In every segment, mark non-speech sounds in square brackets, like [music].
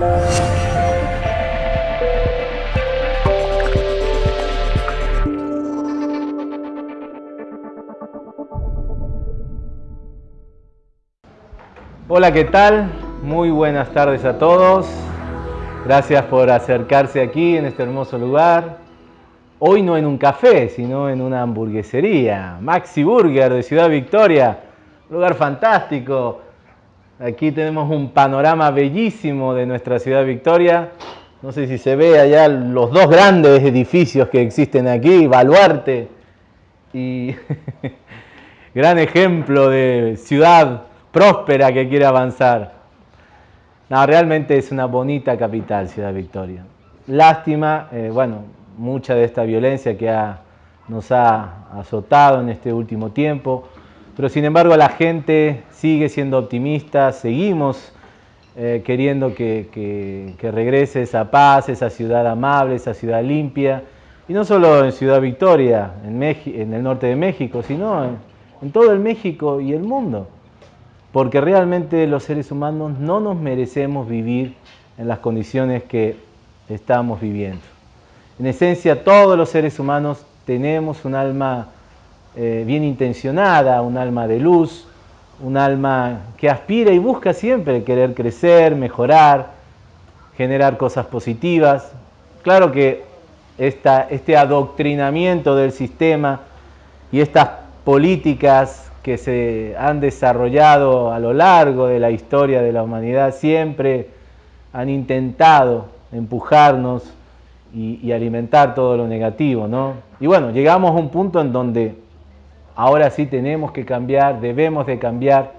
Hola, ¿qué tal? Muy buenas tardes a todos. Gracias por acercarse aquí en este hermoso lugar. Hoy no en un café, sino en una hamburguesería. Maxi Burger de Ciudad Victoria. Lugar fantástico. Aquí tenemos un panorama bellísimo de nuestra Ciudad Victoria. No sé si se ve allá los dos grandes edificios que existen aquí, Baluarte y [laughs] gran ejemplo de ciudad próspera que quiere avanzar. No, realmente es una bonita capital, Ciudad Victoria. Lástima, eh, bueno, mucha de esta violencia que nos ha azotado en este último tiempo, pero sin embargo la gente sigue siendo optimista, seguimos eh, queriendo que, regrese esa paz, esa ciudad amable, esa ciudad limpia, y no solo en Ciudad Victoria, en, en el norte de México, sino en todo el México y el mundo porque realmente los seres humanos no nos merecemos vivir en las condiciones que estamos viviendo. En esencia, todos los seres humanos tenemos un alma eh, bien intencionada, un alma de luz, un alma que aspira y busca siempre querer crecer, mejorar, generar cosas positivas. Claro que este adoctrinamiento del sistema y estas políticas que se han desarrollado a lo largo de la historia de la humanidad siempre han intentado empujarnos y, alimentar todo lo negativo, ¿no? Y bueno, llegamos a un punto en donde ahora sí tenemos que cambiar, debemos de cambiar.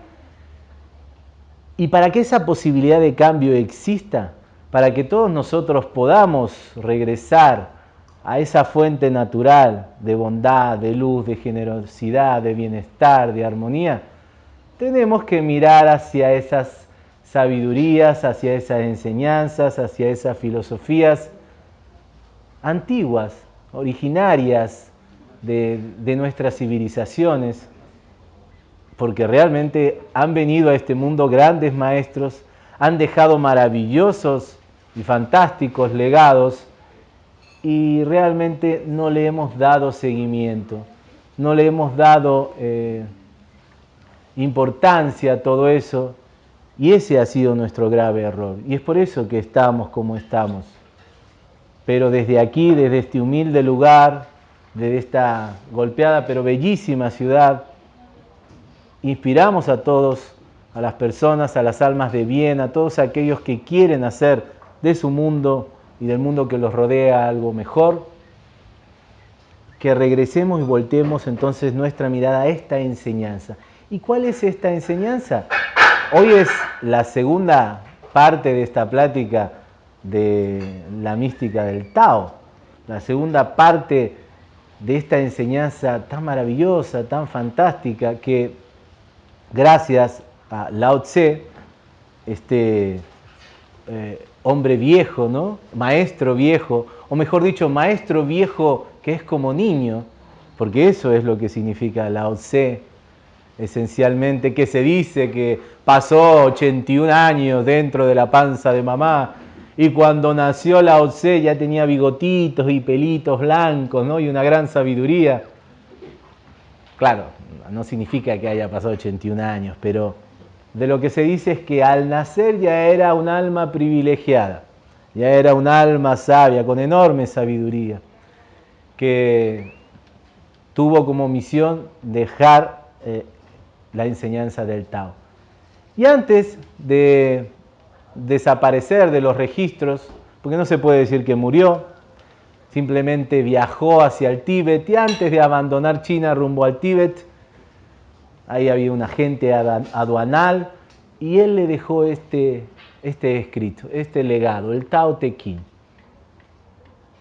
Y para que esa posibilidad de cambio exista, para que todos nosotros podamos regresar a esa fuente natural de bondad, de luz, de generosidad, de bienestar, de armonía, tenemos que mirar hacia esas sabidurías, hacia esas enseñanzas, hacia esas filosofías antiguas, originarias de, nuestras civilizaciones, porque realmente han venido a este mundo grandes maestros, han dejado maravillosos y fantásticos legados y realmente no le hemos dado seguimiento, no le hemos dado eh, importancia a todo eso y ese ha sido nuestro grave error y es por eso que estamos como estamos. Pero desde aquí, desde este humilde lugar, desde esta golpeada pero bellísima ciudad, inspiramos a todos, a las personas, a las almas de bien, a todos aquellos que quieren hacer de su mundo y del mundo que los rodea algo mejor, que regresemos y volteemos entonces nuestra mirada a esta enseñanza. ¿Y cuál es esta enseñanza? Hoy es la segunda parte de esta plática de la mística del Tao, la segunda parte de esta enseñanza tan maravillosa, tan fantástica, que gracias a Lao Tse, este eh, hombre viejo, ¿no? Maestro viejo, o mejor dicho, maestro viejo que es como niño, porque eso es lo que significa Lao Tse, esencialmente, que se dice que pasó 81 años dentro de la panza de mamá y cuando nació Lao Tse ya tenía bigotitos y pelitos blancos, ¿no? Y una gran sabiduría. Claro, no significa que haya pasado 81 años, pero de lo que se dice es que al nacer ya era un alma privilegiada, ya era un alma sabia, con enorme sabiduría, que tuvo como misión dejar eh, la enseñanza del Tao. Y antes de desaparecer de los registros, porque no se puede decir que murió, simplemente viajó hacia el Tíbet y antes de abandonar China rumbo al Tíbet, ahí había un agente aduanal y él le dejó este, este escrito, este legado, el Tao Te Ching.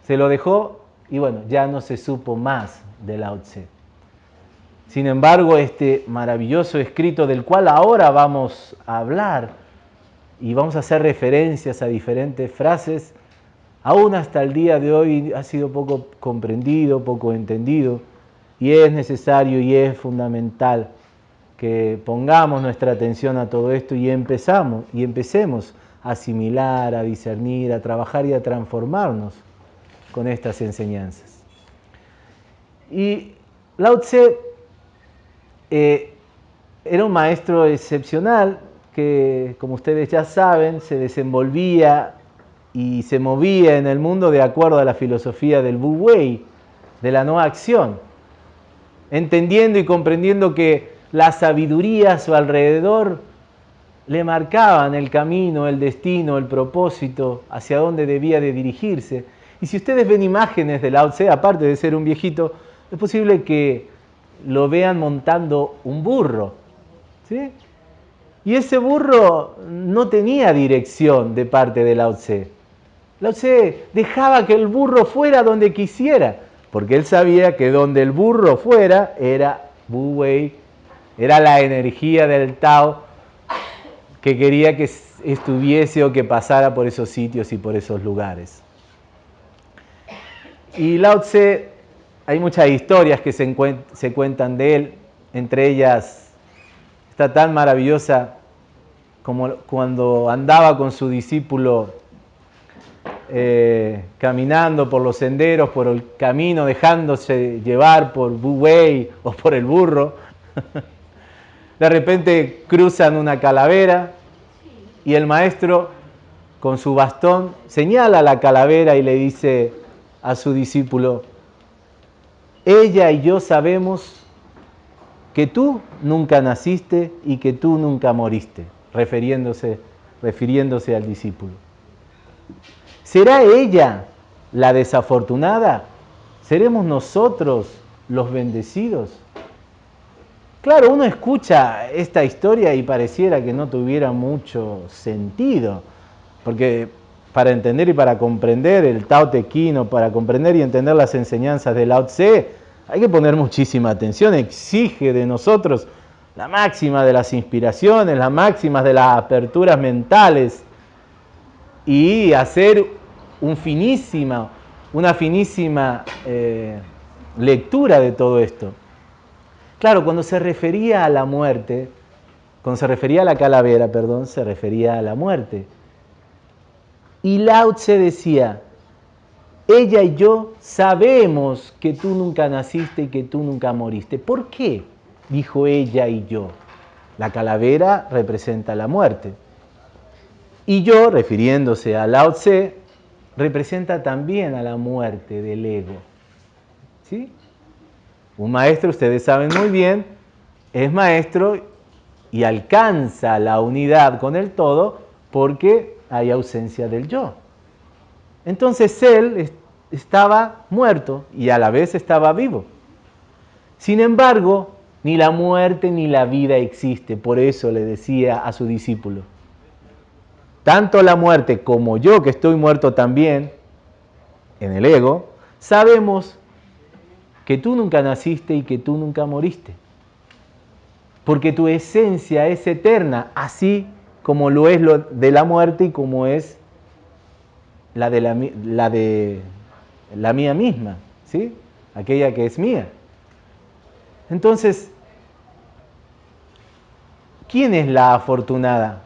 Se lo dejó y bueno, ya no se supo más de Lao Tse. Sin embargo, este maravilloso escrito del cual ahora vamos a hablar y vamos a hacer referencias a diferentes frases, aún hasta el día de hoy ha sido poco comprendido, poco entendido, y es necesario y es fundamental que pongamos nuestra atención a todo esto y empezamos y empecemos asimilar, a discernir, a trabajar y a transformarnos con estas enseñanzas. Y Lao Tse eh, era un maestro excepcional que, como ustedes ya saben, se desenvolvía y se movía en el mundo de acuerdo a la filosofía del Wu Wei, de la no acción, entendiendo y comprendiendo que la sabiduría a su alrededor le marcaban el camino, el destino, el propósito, hacia dónde debía de dirigirse. Y si ustedes ven imágenes de Lao Tse, aparte de ser un viejito, es posible que lo vean montando un burro. ¿sí? Y ese burro no tenía dirección de parte de Lao Tse. Lao Tse dejaba que el burro fuera donde quisiera, porque él sabía que donde el burro fuera era Wu Wei, era la energía del Tao que quería que estuviese o que pasara por esos sitios y por esos lugares. Y Lao Tse, hay muchas historias que se, se cuentan de él, entre ellas está tan maravillosa como cuando andaba con su discípulo eh, caminando por los senderos, por el camino, dejándose llevar por Bu Wei o por el burro. [laughs] De repente cruzan una calavera y el maestro con su bastón señala la calavera y le dice a su discípulo, ella y yo sabemos que tú nunca naciste y que tú nunca moriste, refiriéndose, refiriéndose al discípulo. ¿Será ella la desafortunada? ¿Seremos nosotros los bendecidos? Claro, uno escucha esta historia y pareciera que no tuviera mucho sentido, porque para entender y para comprender el Tao Te Ching, para comprender y entender las enseñanzas de Lao Tse, hay que poner muchísima atención, exige de nosotros la máxima de las inspiraciones, la máxima de las aperturas mentales y hacer un finísima, una finísima eh, lectura de todo esto. Claro, cuando se refería a la muerte, cuando se refería a la calavera, perdón, se refería a la muerte. Y Lao Tse decía, ella y yo sabemos que tú nunca naciste y que tú nunca moriste. ¿Por qué? Dijo ella y yo. La calavera representa la muerte. Y yo, refiriéndose a Lao Tse, representa también a la muerte del ego. ¿Sí? Un maestro, ustedes saben muy bien, es maestro y alcanza la unidad con el todo porque hay ausencia del yo. Entonces él estaba muerto y a la vez estaba vivo. Sin embargo, ni la muerte ni la vida existe. Por eso le decía a su discípulo, tanto la muerte como yo que estoy muerto también en el ego, sabemos que tú nunca naciste y que tú nunca moriste. Porque tu esencia es eterna, así como lo es lo de la muerte y como es la de la, la de la mía misma, ¿sí? Aquella que es mía. Entonces, ¿quién es la afortunada?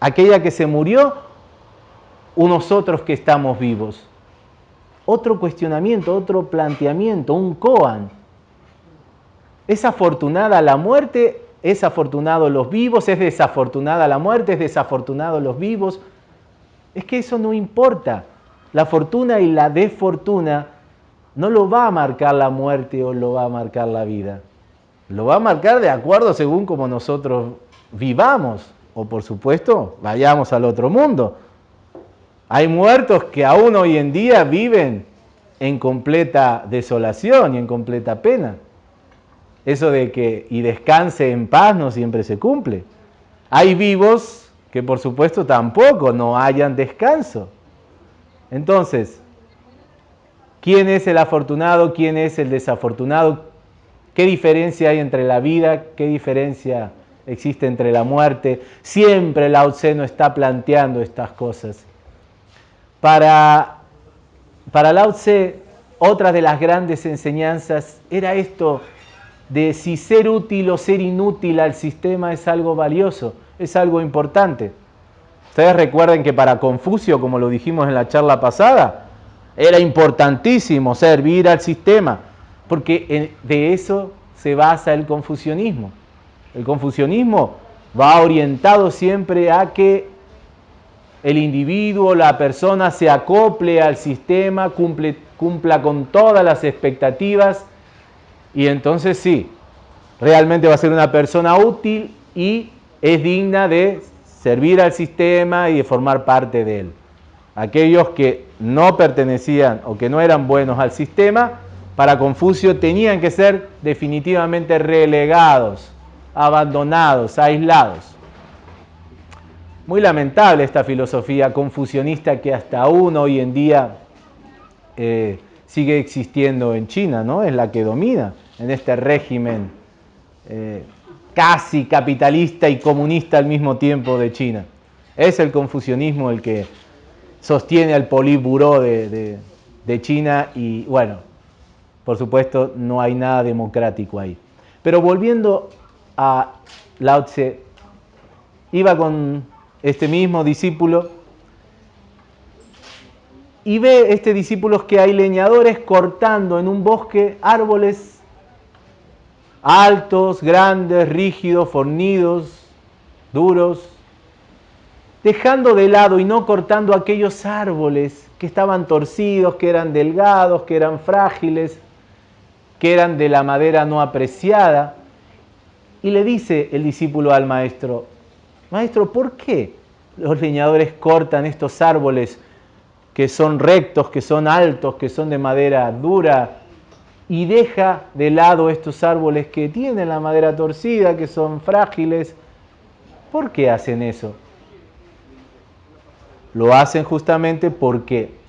¿Aquella que se murió o nosotros que estamos vivos? otro cuestionamiento, otro planteamiento, un koan. ¿Es afortunada la muerte? ¿Es afortunado los vivos? ¿Es desafortunada la muerte? ¿Es desafortunado los vivos? Es que eso no importa. La fortuna y la desfortuna no lo va a marcar la muerte o lo va a marcar la vida. Lo va a marcar de acuerdo según como nosotros vivamos o por supuesto vayamos al otro mundo. Hay muertos que aún hoy en día viven en completa desolación y en completa pena. Eso de que y descanse en paz no siempre se cumple. Hay vivos que por supuesto tampoco no hayan descanso. Entonces, ¿quién es el afortunado? ¿Quién es el desafortunado? ¿Qué diferencia hay entre la vida? ¿Qué diferencia existe entre la muerte? Siempre Lao Tse no está planteando estas cosas. Para, para Lao Tse, otra de las grandes enseñanzas era esto de si ser útil o ser inútil al sistema es algo valioso, es algo importante. Ustedes recuerden que para Confucio, como lo dijimos en la charla pasada, era importantísimo servir al sistema, porque de eso se basa el confucianismo. El confucianismo va orientado siempre a que el individuo, la persona se acople al sistema, cumple, cumpla con todas las expectativas y entonces sí, realmente va a ser una persona útil y es digna de servir al sistema y de formar parte de él. Aquellos que no pertenecían o que no eran buenos al sistema, para Confucio tenían que ser definitivamente relegados, abandonados, aislados. Muy lamentable esta filosofía confucionista que hasta aún hoy en día eh, sigue existiendo en China, ¿no? Es la que domina en este régimen eh, casi capitalista y comunista al mismo tiempo de China. Es el confucionismo el que sostiene al Politburo de, de China y bueno, por supuesto no hay nada democrático ahí. Pero volviendo a Lao Tse, iba con este mismo discípulo y ve este discípulo que hay leñadores cortando en un bosque árboles altos, grandes, rígidos, fornidos, duros, dejando de lado y no cortando aquellos árboles que estaban torcidos, que eran delgados, que eran frágiles, que eran de la madera no apreciada. Y le dice el discípulo al maestro, maestro, ¿por qué los leñadores cortan estos árboles que son rectos, que son altos, que son de madera dura, y deja de lado estos árboles que tienen la madera torcida, que son frágiles. ¿Por qué hacen eso? Lo hacen justamente porque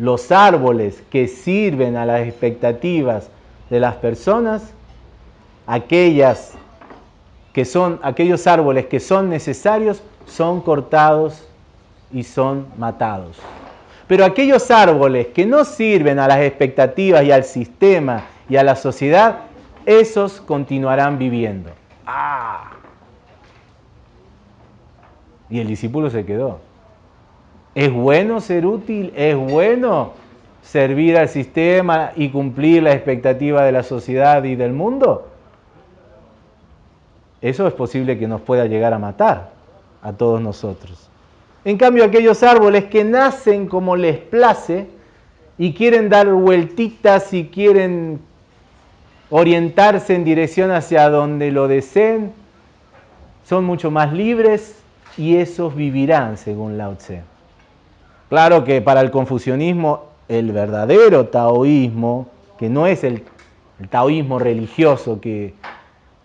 los árboles que sirven a las expectativas de las personas, aquellas que son aquellos árboles que son necesarios, son cortados y son matados. Pero aquellos árboles que no sirven a las expectativas y al sistema y a la sociedad, esos continuarán viviendo. ¡Ah! Y el discípulo se quedó. ¿Es bueno ser útil? ¿Es bueno servir al sistema y cumplir la expectativa de la sociedad y del mundo? Eso es posible que nos pueda llegar a matar a todos nosotros. En cambio, aquellos árboles que nacen como les place y quieren dar vueltitas y quieren orientarse en dirección hacia donde lo deseen, son mucho más libres y esos vivirán, según Lao Tse. Claro que para el confucianismo, el verdadero taoísmo, que no es el, taoísmo religioso que,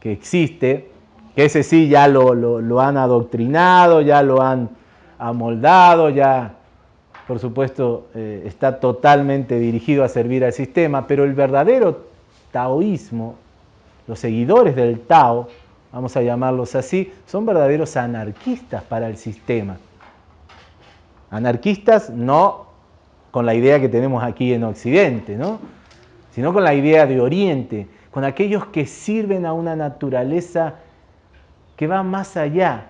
existe, que ese sí ya lo han adoctrinado, ya lo han amoldado, ya por supuesto eh, está totalmente dirigido a servir al sistema, pero el verdadero taoísmo, los seguidores del Tao, vamos a llamarlos así, son verdaderos anarquistas para el sistema. Anarquistas no con la idea que tenemos aquí en Occidente, ¿no? sino con la idea de Oriente, con aquellos que sirven a una naturaleza que va más allá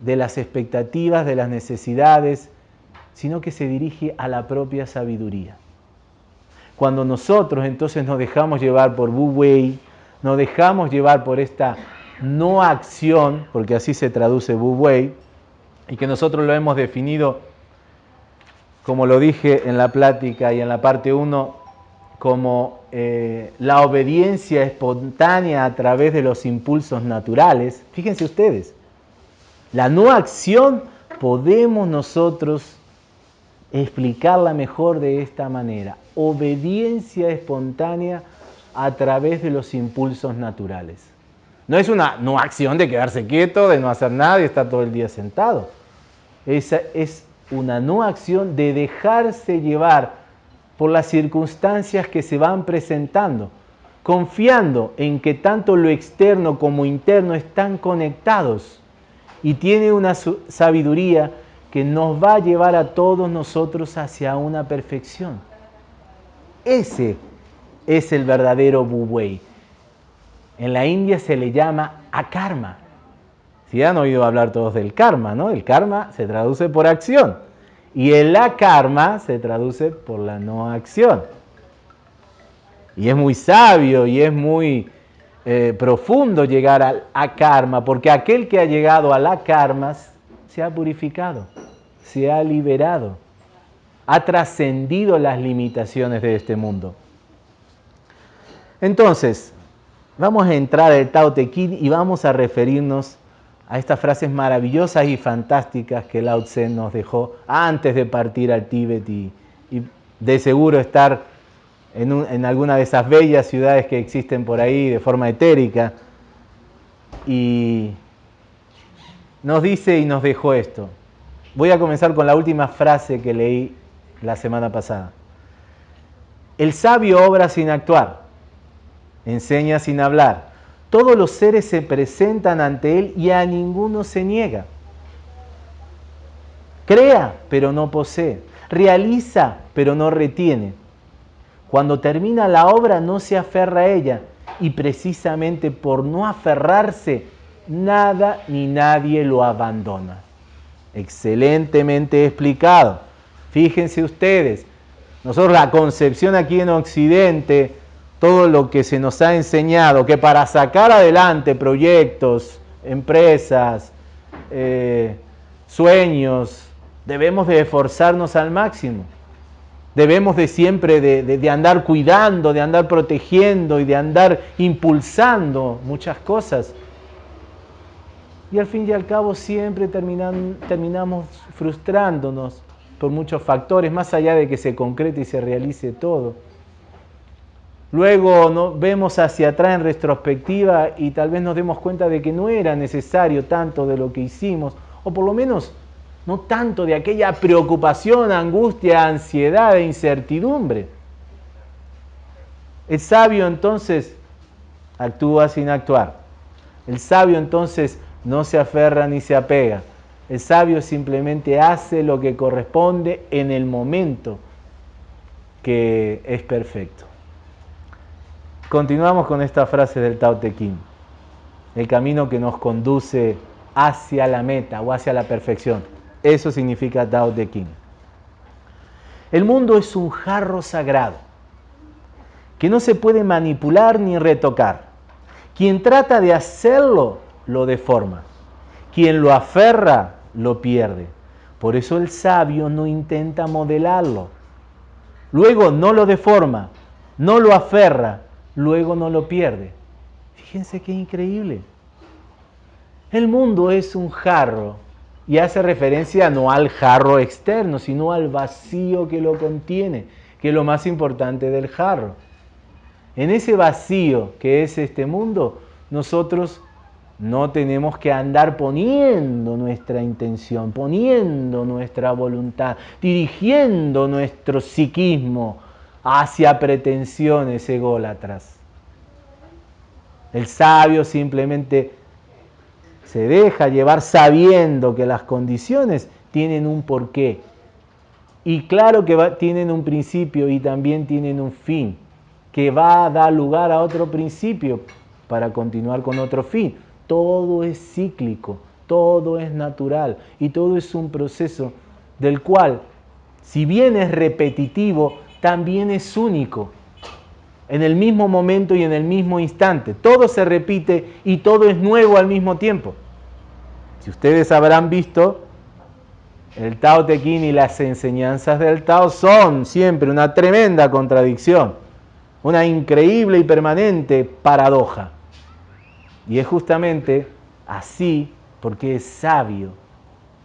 de las expectativas, de las necesidades, sino que se dirige a la propia sabiduría. Cuando nosotros entonces nos dejamos llevar por Wu Wei, nos dejamos llevar por esta no acción, porque así se traduce Wu Wei, y que nosotros lo hemos definido, como lo dije en la plática y en la parte 1, como eh, la obediencia espontánea a través de los impulsos naturales. Fíjense ustedes, la no acción podemos nosotros explicarla mejor de esta manera. Obediencia espontánea a través de los impulsos naturales. No es una no acción de quedarse quieto, de no hacer nada y estar todo el día sentado. Esa es una no acción de dejarse llevar por las circunstancias que se van presentando, confiando en que tanto lo externo como interno están conectados y tiene una sabiduría que nos va a llevar a todos nosotros hacia una perfección. Ese es el verdadero Buwei. En la India se le llama akarma. Si han oído hablar todos del karma, ¿no? El karma se traduce por acción y el la karma se traduce por la no acción. Y es muy sabio y es muy eh, profundo llegar al a karma, porque aquel que ha llegado a la karma se ha purificado, se ha liberado, ha trascendido las limitaciones de este mundo. Entonces, vamos a entrar al Tao Te Ching y vamos a referirnos a estas frases maravillosas y fantásticas que Lao Tse nos dejó antes de partir al Tíbet y, de seguro estar en, en, alguna de esas bellas ciudades que existen por ahí de forma etérica. Y nos dice y nos dejó esto. Voy a comenzar con la última frase que leí la semana pasada. El sabio obra sin actuar, enseña sin hablar todos los seres se presentan ante Él y a ninguno se niega. Crea, pero no posee. Realiza, pero no retiene. Cuando termina la obra no se aferra a ella y precisamente por no aferrarse, nada ni nadie lo abandona. Excelentemente explicado. Fíjense ustedes, nosotros la concepción aquí en Occidente todo lo que se nos ha enseñado, que para sacar adelante proyectos, empresas, eh, sueños, debemos de esforzarnos al máximo. Debemos de siempre de, andar cuidando, de andar protegiendo y de andar impulsando muchas cosas. Y al fin y al cabo siempre terminamos frustrándonos por muchos factores, más allá de que se concrete y se realice todo. Luego ¿no? vemos hacia atrás en retrospectiva y tal vez nos demos cuenta de que no era necesario tanto de lo que hicimos, o por lo menos no tanto de aquella preocupación, angustia, ansiedad e incertidumbre. El sabio entonces actúa sin actuar. El sabio entonces no se aferra ni se apega. El sabio simplemente hace lo que corresponde en el momento que es perfecto. Continuamos con esta frase del Tao Te Ching. El camino que nos conduce hacia la meta o hacia la perfección. Eso significa Tao Te Ching. El mundo es un jarro sagrado que no se puede manipular ni retocar. Quien trata de hacerlo lo deforma. Quien lo aferra lo pierde. Por eso el sabio no intenta modelarlo. Luego no lo deforma, no lo aferra, luego no lo pierde. Fíjense qué increíble. El mundo es un jarro y hace referencia no al jarro externo, sino al vacío que lo contiene, que es lo más importante del jarro. En ese vacío que es este mundo, nosotros no tenemos que andar poniendo nuestra intención, poniendo nuestra voluntad, dirigiendo nuestro psiquismo hacia pretensiones ególatras. El sabio simplemente se deja llevar sabiendo que las condiciones tienen un porqué. Y claro que tienen un principio y también tienen un fin, que va a dar lugar a otro principio para continuar con otro fin. Todo es cíclico, todo es natural y todo es un proceso del cual, si bien es repetitivo, también es único, en el mismo momento y en el mismo instante. Todo se repite y todo es nuevo al mismo tiempo. Si ustedes habrán visto, el Tao Te Ching y las enseñanzas del Tao son siempre una tremenda contradicción, una increíble y permanente paradoja. Y es justamente así porque es sabio,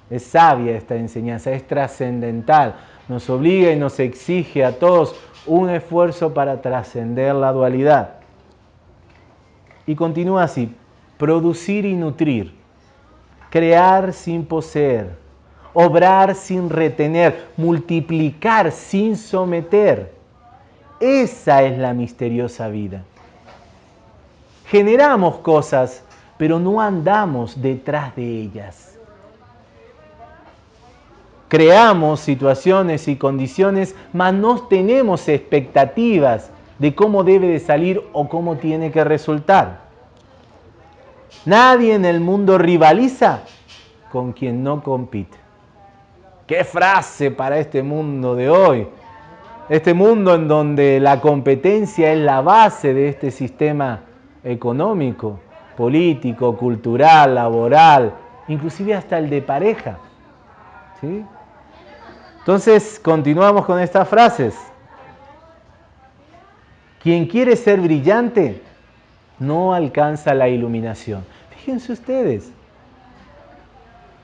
es sabia esta enseñanza, es trascendental, nos obliga y nos exige a todos un esfuerzo para trascender la dualidad. Y continúa así, producir y nutrir, crear sin poseer, obrar sin retener, multiplicar sin someter. Esa es la misteriosa vida. Generamos cosas, pero no andamos detrás de ellas creamos situaciones y condiciones, mas no tenemos expectativas de cómo debe de salir o cómo tiene que resultar. Nadie en el mundo rivaliza con quien no compite. Qué frase para este mundo de hoy. Este mundo en donde la competencia es la base de este sistema económico, político, cultural, laboral, inclusive hasta el de pareja. ¿Sí? Entonces, continuamos con estas frases. Quien quiere ser brillante no alcanza la iluminación. Fíjense ustedes,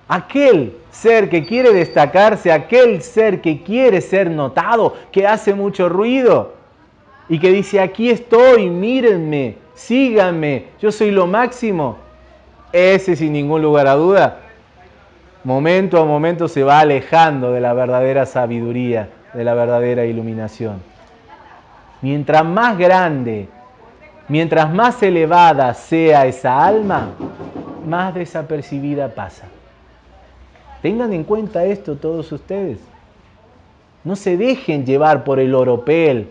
aquel ser que quiere destacarse, aquel ser que quiere ser notado, que hace mucho ruido y que dice, aquí estoy, mírenme, síganme, yo soy lo máximo, ese sin ningún lugar a duda, momento a momento se va alejando de la verdadera sabiduría, de la verdadera iluminación. Mientras más grande, mientras más elevada sea esa alma, más desapercibida pasa. Tengan en cuenta esto todos ustedes. No se dejen llevar por el oropel,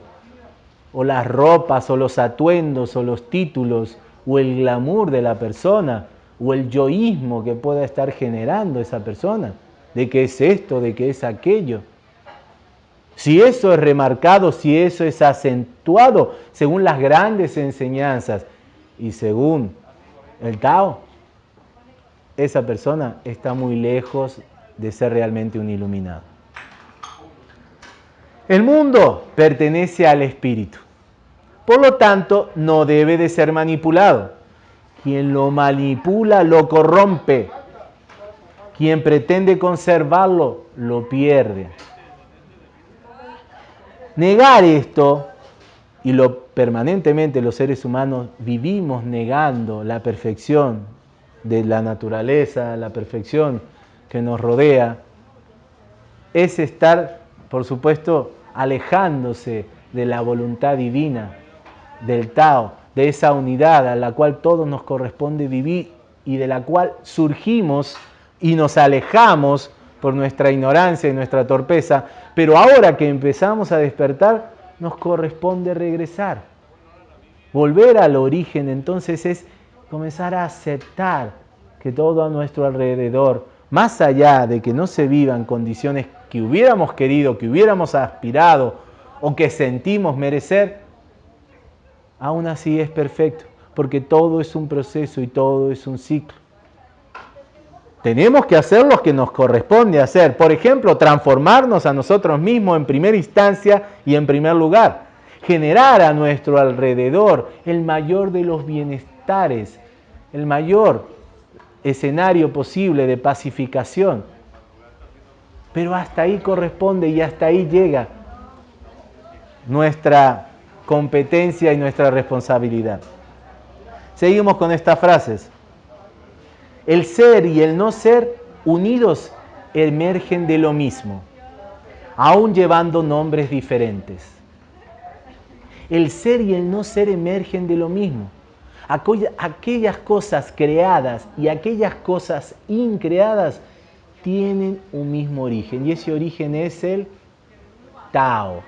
o las ropas, o los atuendos, o los títulos, o el glamour de la persona, o el yoísmo que pueda estar generando esa persona, de que es esto, de que es aquello. Si eso es remarcado, si eso es acentuado según las grandes enseñanzas y según el Tao, esa persona está muy lejos de ser realmente un iluminado. El mundo pertenece al espíritu. Por lo tanto, no debe de ser manipulado. Quien lo manipula lo corrompe. Quien pretende conservarlo lo pierde. Negar esto, y lo permanentemente los seres humanos vivimos negando la perfección de la naturaleza, la perfección que nos rodea, es estar, por supuesto, alejándose de la voluntad divina, del Tao, de esa unidad a la cual todos nos corresponde vivir y de la cual surgimos y nos alejamos por nuestra ignorancia y nuestra torpeza, pero ahora que empezamos a despertar, nos corresponde regresar. Volver al origen entonces es comenzar a aceptar que todo a nuestro alrededor, más allá de que no se vivan condiciones que hubiéramos querido, que hubiéramos aspirado o que sentimos merecer, aún así es perfecto, porque todo es un proceso y todo es un ciclo. Tenemos que hacer lo que nos corresponde hacer. Por ejemplo, transformarnos a nosotros mismos en primera instancia y en primer lugar. Generar a nuestro alrededor el mayor de los bienestares, el mayor escenario posible de pacificación. Pero hasta ahí corresponde y hasta ahí llega nuestra competencia y nuestra responsabilidad. Seguimos con estas frases. El ser y el no ser unidos emergen de lo mismo, aún llevando nombres diferentes. El ser y el no ser emergen de lo mismo. Aquellas cosas creadas y aquellas cosas increadas tienen un mismo origen y ese origen es el Tao.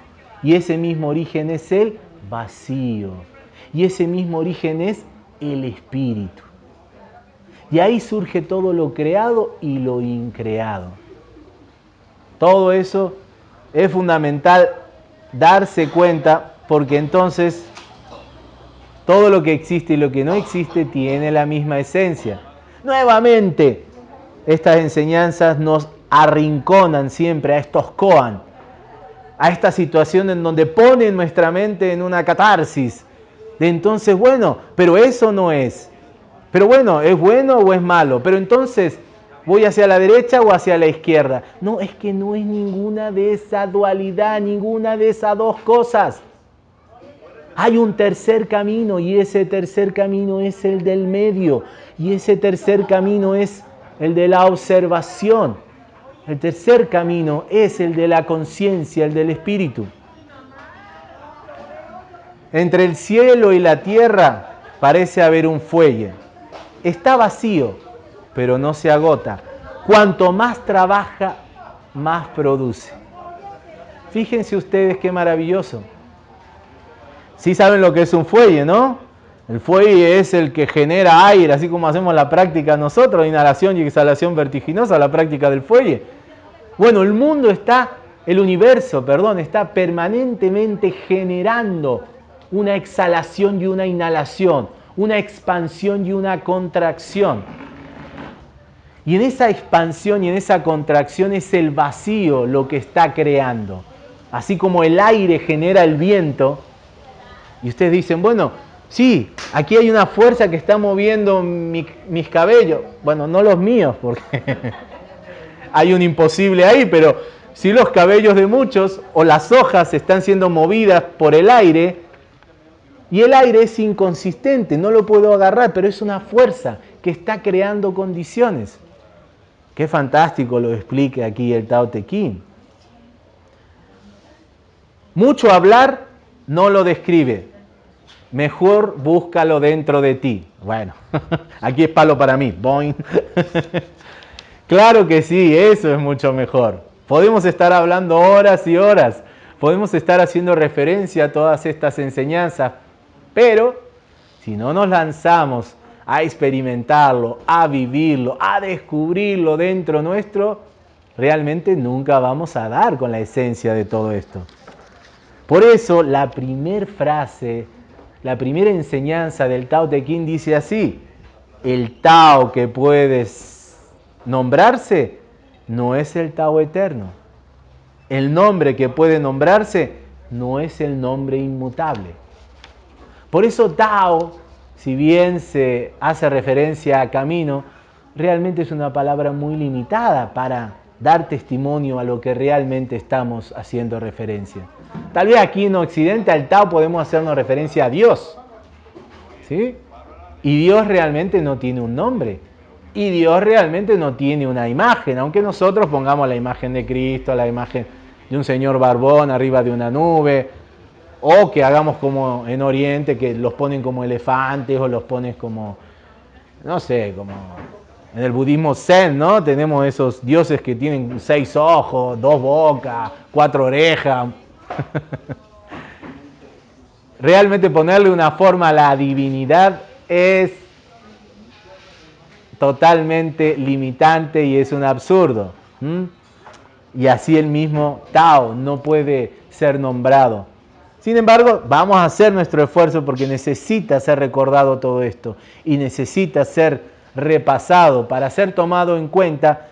Y ese mismo origen es el vacío. Y ese mismo origen es el espíritu. Y ahí surge todo lo creado y lo increado. Todo eso es fundamental darse cuenta porque entonces todo lo que existe y lo que no existe tiene la misma esencia. Nuevamente, estas enseñanzas nos arrinconan siempre a estos koan, a esta situación en donde ponen nuestra mente en una catarsis. De entonces, bueno, pero eso no es. Pero bueno, ¿es bueno o es malo? Pero entonces, ¿voy hacia la derecha o hacia la izquierda? No, es que no es ninguna de esa dualidad, ninguna de esas dos cosas. Hay un tercer camino y ese tercer camino es el del medio y ese tercer camino es el de la observación. El tercer camino es el de la conciencia, el del espíritu. Entre el cielo y la tierra parece haber un fuelle está vacío, pero no se agota. Cuanto más trabaja, más produce. Fíjense ustedes qué maravilloso. Sí saben lo que es un fuelle, ¿no? El fuelle es el que genera aire, así como hacemos la práctica nosotros, inhalación y exhalación vertiginosa, la práctica del fuelle. Bueno, el mundo está, el universo, perdón, está permanentemente generando una exhalación y una inhalación, una expansión y una contracción. Y en esa expansión y en esa contracción es el vacío lo que está creando. Así como el aire genera el viento, y ustedes dicen, bueno, sí, aquí hay una fuerza que está moviendo mis cabellos. Bueno, no los míos, porque [laughs] hay un imposible ahí, pero si los cabellos de muchos o las hojas están siendo movidas por el aire, y el aire es inconsistente, no lo puedo agarrar, pero es una fuerza que está creando condiciones. Qué fantástico lo explique aquí el Tao Te Ching. Mucho hablar no lo describe. Mejor búscalo dentro de ti. Bueno, [laughs] aquí es palo para mí. Boing. [laughs] claro que sí, eso es mucho mejor. Podemos estar hablando horas y horas. Podemos estar haciendo referencia a todas estas enseñanzas. Pero si no nos lanzamos a experimentarlo, a vivirlo, a descubrirlo dentro nuestro, realmente nunca vamos a dar con la esencia de todo esto. Por eso la primera frase, la primera enseñanza del Tao Te Ching dice así, el Tao que puedes nombrarse no es el Tao eterno. El nombre que puede nombrarse no es el nombre inmutable. Por eso Tao si bien se hace referencia a camino, realmente es una palabra muy limitada para dar testimonio a lo que realmente estamos haciendo referencia. Tal vez aquí en Occidente al Tao podemos hacernos referencia a Dios. ¿sí? Y Dios realmente no tiene un nombre. Y Dios realmente no tiene una imagen, aunque nosotros pongamos la imagen de Cristo, la imagen de un señor barbón arriba de una nube, o que hagamos como en Oriente, que los ponen como elefantes o los pones como, no sé, como en el budismo zen, ¿no? Tenemos esos dioses que tienen seis ojos, dos bocas, cuatro orejas. [laughs] Realmente ponerle una forma a la divinidad es totalmente limitante y es un absurdo. Y así el mismo Tao no puede ser nombrado. Sin embargo, vamos a hacer nuestro esfuerzo porque necesita ser recordado todo esto y necesita ser repasado para ser tomado en cuenta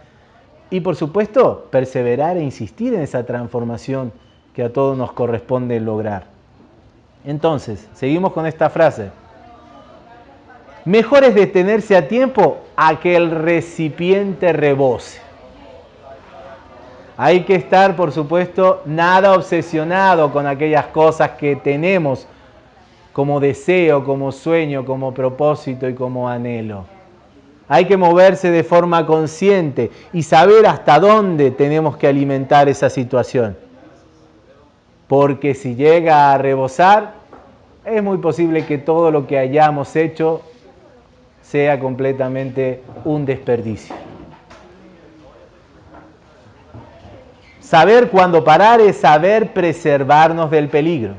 y por supuesto perseverar e insistir en esa transformación que a todos nos corresponde lograr. Entonces, seguimos con esta frase. Mejor es detenerse a tiempo a que el recipiente rebose. Hay que estar, por supuesto, nada obsesionado con aquellas cosas que tenemos como deseo, como sueño, como propósito y como anhelo. Hay que moverse de forma consciente y saber hasta dónde tenemos que alimentar esa situación. Porque si llega a rebosar, es muy posible que todo lo que hayamos hecho sea completamente un desperdicio. Saber cuándo parar es saber preservarnos del peligro.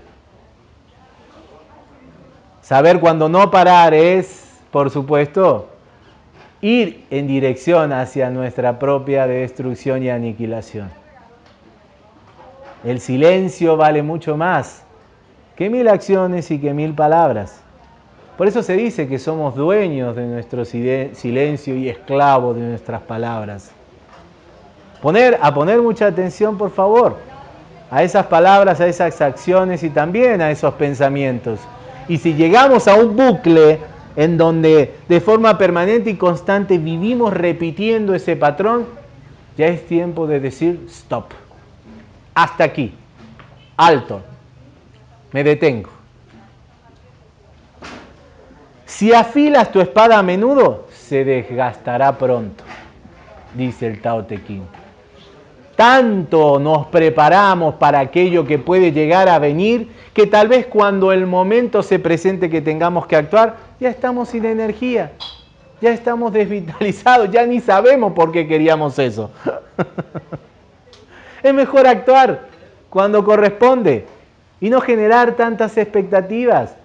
Saber cuándo no parar es, por supuesto, ir en dirección hacia nuestra propia destrucción y aniquilación. El silencio vale mucho más que mil acciones y que mil palabras. Por eso se dice que somos dueños de nuestro silencio y esclavos de nuestras palabras a poner mucha atención, por favor, a esas palabras, a esas acciones y también a esos pensamientos. Y si llegamos a un bucle en donde de forma permanente y constante vivimos repitiendo ese patrón, ya es tiempo de decir stop. Hasta aquí. Alto. Me detengo. Si afilas tu espada a menudo, se desgastará pronto, dice el Tao Te. Tanto nos preparamos para aquello que puede llegar a venir, que tal vez cuando el momento se presente que tengamos que actuar, ya estamos sin energía, ya estamos desvitalizados, ya ni sabemos por qué queríamos eso. [laughs] es mejor actuar cuando corresponde y no generar tantas expectativas.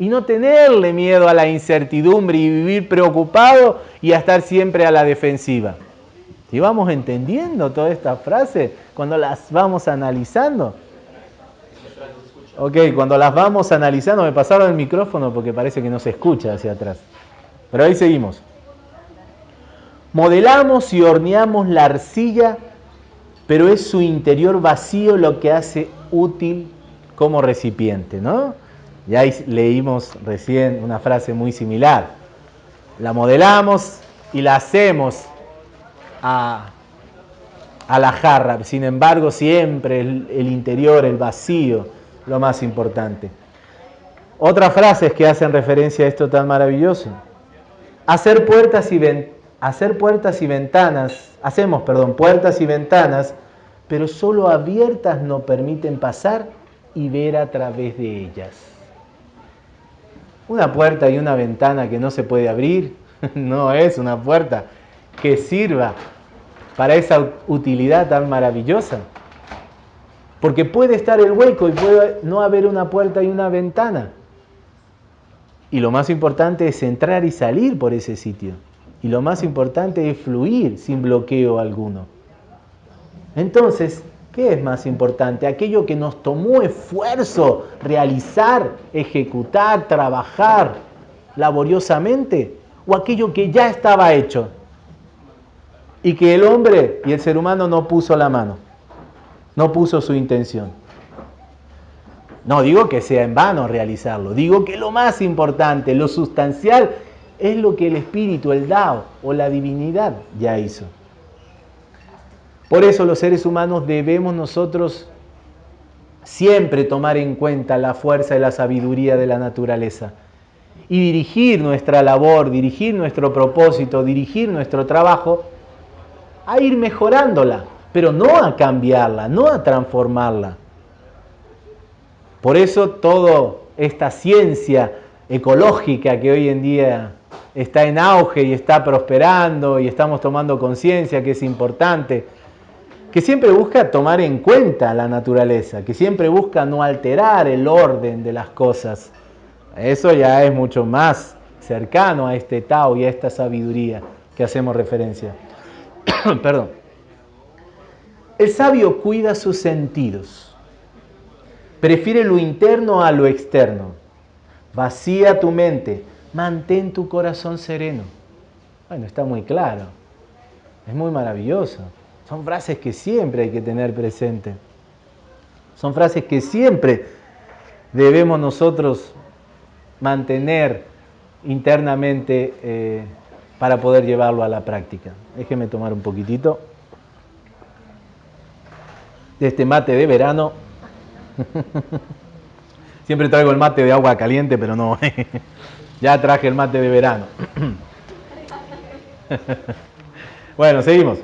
Y no tenerle miedo a la incertidumbre y vivir preocupado y a estar siempre a la defensiva. Si vamos entendiendo todas estas frases cuando las vamos analizando. Ok, cuando las vamos analizando, me pasaron el micrófono porque parece que no se escucha hacia atrás. Pero ahí seguimos. Modelamos y horneamos la arcilla, pero es su interior vacío lo que hace útil como recipiente, ¿no? Ya leímos recién una frase muy similar. La modelamos y la hacemos a, la jarra. Sin embargo, siempre el, el, interior, el vacío, lo más importante. Otras frases que hacen referencia a esto tan maravilloso. Hacer puertas y, hacer puertas y ventanas, hacemos, perdón, puertas y ventanas, pero solo abiertas no permiten pasar y ver a través de ellas. Una puerta y una ventana que no se puede abrir [laughs] no es una puerta que sirva para esa utilidad tan maravillosa. Porque puede estar el hueco y puede no haber una puerta y una ventana. Y lo más importante es entrar y salir por ese sitio. Y lo más importante es fluir sin bloqueo alguno. Entonces, ¿Qué es más importante? Aquello que nos tomó esfuerzo realizar, ejecutar, trabajar laboriosamente o aquello que ya estaba hecho y que el hombre y el ser humano no puso la mano, no puso su intención. No digo que sea en vano realizarlo, digo que lo más importante, lo sustancial, es lo que el espíritu, el Dao o la divinidad ya hizo. Por eso los seres humanos debemos nosotros siempre tomar en cuenta la fuerza y la sabiduría de la naturaleza y dirigir nuestra labor, dirigir nuestro propósito, dirigir nuestro trabajo a ir mejorándola, pero no a cambiarla, no a transformarla. Por eso toda esta ciencia ecológica que hoy en día está en auge y está prosperando y estamos tomando conciencia que es importante, que siempre busca tomar en cuenta la naturaleza, que siempre busca no alterar el orden de las cosas. Eso ya es mucho más cercano a este Tao y a esta sabiduría que hacemos referencia. [coughs] Perdón. El sabio cuida sus sentidos. Prefiere lo interno a lo externo. Vacía tu mente. Mantén tu corazón sereno. Bueno, está muy claro. Es muy maravilloso. Son frases que siempre hay que tener presente. Son frases que siempre debemos nosotros mantener internamente eh, para poder llevarlo a la práctica. Déjeme tomar un poquitito de este mate de verano. [laughs] Siempre traigo el mate de agua caliente, pero no. [laughs] ya traje el mate de verano. [laughs] bueno, seguimos.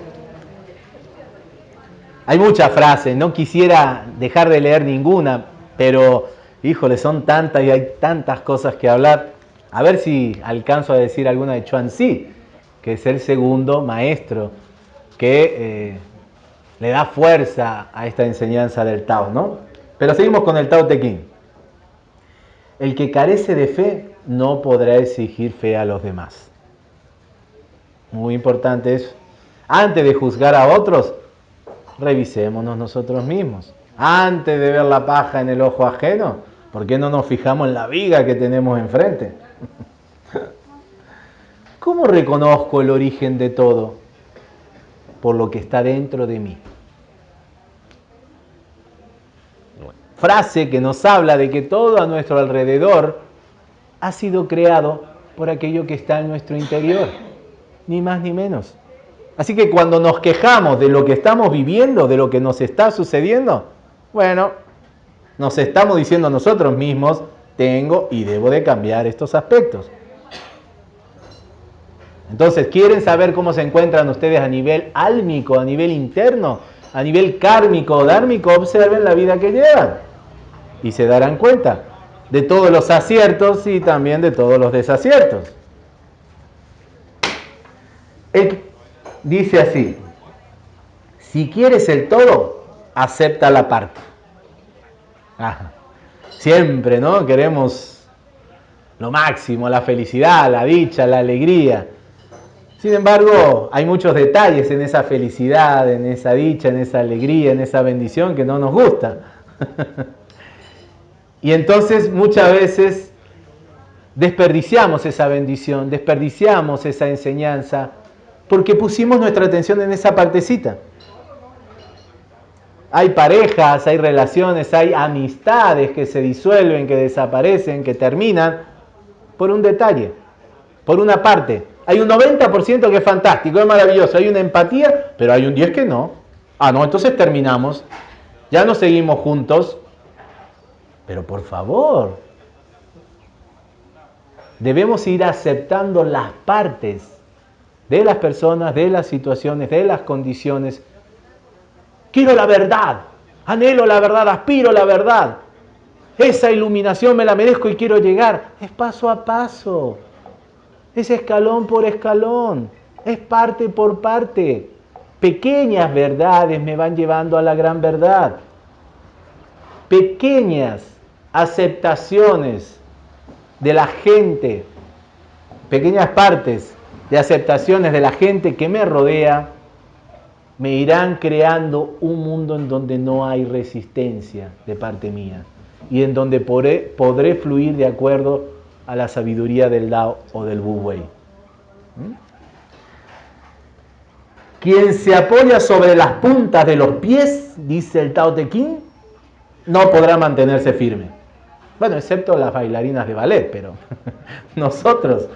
Hay muchas frases, no quisiera dejar de leer ninguna, pero híjole, son tantas y hay tantas cosas que hablar. A ver si alcanzo a decir alguna de Chuan Xi, que es el segundo maestro que eh, le da fuerza a esta enseñanza del Tao, ¿no? Pero seguimos con el Tao Te Ching. El que carece de fe no podrá exigir fe a los demás. Muy importante eso. Antes de juzgar a otros, revisémonos nosotros mismos. Antes de ver la paja en el ojo ajeno, ¿por qué no nos fijamos en la viga que tenemos enfrente? [laughs] ¿Cómo reconozco el origen de todo? Por lo que está dentro de mí. Frase que nos habla de que todo a nuestro alrededor ha sido creado por aquello que está en nuestro interior, ni más ni menos. Así que cuando nos quejamos de lo que estamos viviendo, de lo que nos está sucediendo, bueno, nos estamos diciendo a nosotros mismos, tengo y debo de cambiar estos aspectos. Entonces, ¿quieren saber cómo se encuentran ustedes a nivel álmico, a nivel interno, a nivel kármico o dármico? Observen la vida que llevan y se darán cuenta de todos los aciertos y también de todos los desaciertos. El, dice así, si quieres el todo, acepta la parte. Siempre, ¿no? Queremos lo máximo, la felicidad, la dicha, la alegría. Sin embargo, hay muchos detalles en esa felicidad, en esa dicha, en esa alegría, en esa bendición que no nos gusta. [laughs] y entonces muchas veces desperdiciamos esa bendición, desperdiciamos esa enseñanza, porque pusimos nuestra atención en esa partecita. Hay parejas, hay relaciones, hay amistades que se disuelven, que desaparecen, que terminan por un detalle, por una parte. Hay un 90% que es fantástico, es maravilloso, hay una empatía, pero hay un 10 que no. Ah, no, entonces terminamos. Ya no seguimos juntos. Pero por favor, debemos ir aceptando las partes de las personas, de las situaciones, de las condiciones. Quiero la verdad, anhelo la verdad, aspiro la verdad. Esa iluminación me la merezco y quiero llegar. Es paso a paso, es escalón por escalón, es parte por parte. Pequeñas verdades me van llevando a la gran verdad. Pequeñas aceptaciones de la gente, pequeñas partes de aceptaciones de la gente que me rodea, me irán creando un mundo en donde no hay resistencia de parte mía y en donde podré, podré fluir de acuerdo a la sabiduría del Dao o del Wu Wei. ¿Mm? Quien se apoya sobre las puntas de los pies, dice el Tao Te Ching, no podrá mantenerse firme. Bueno, excepto las bailarinas de ballet, pero [laughs] nosotros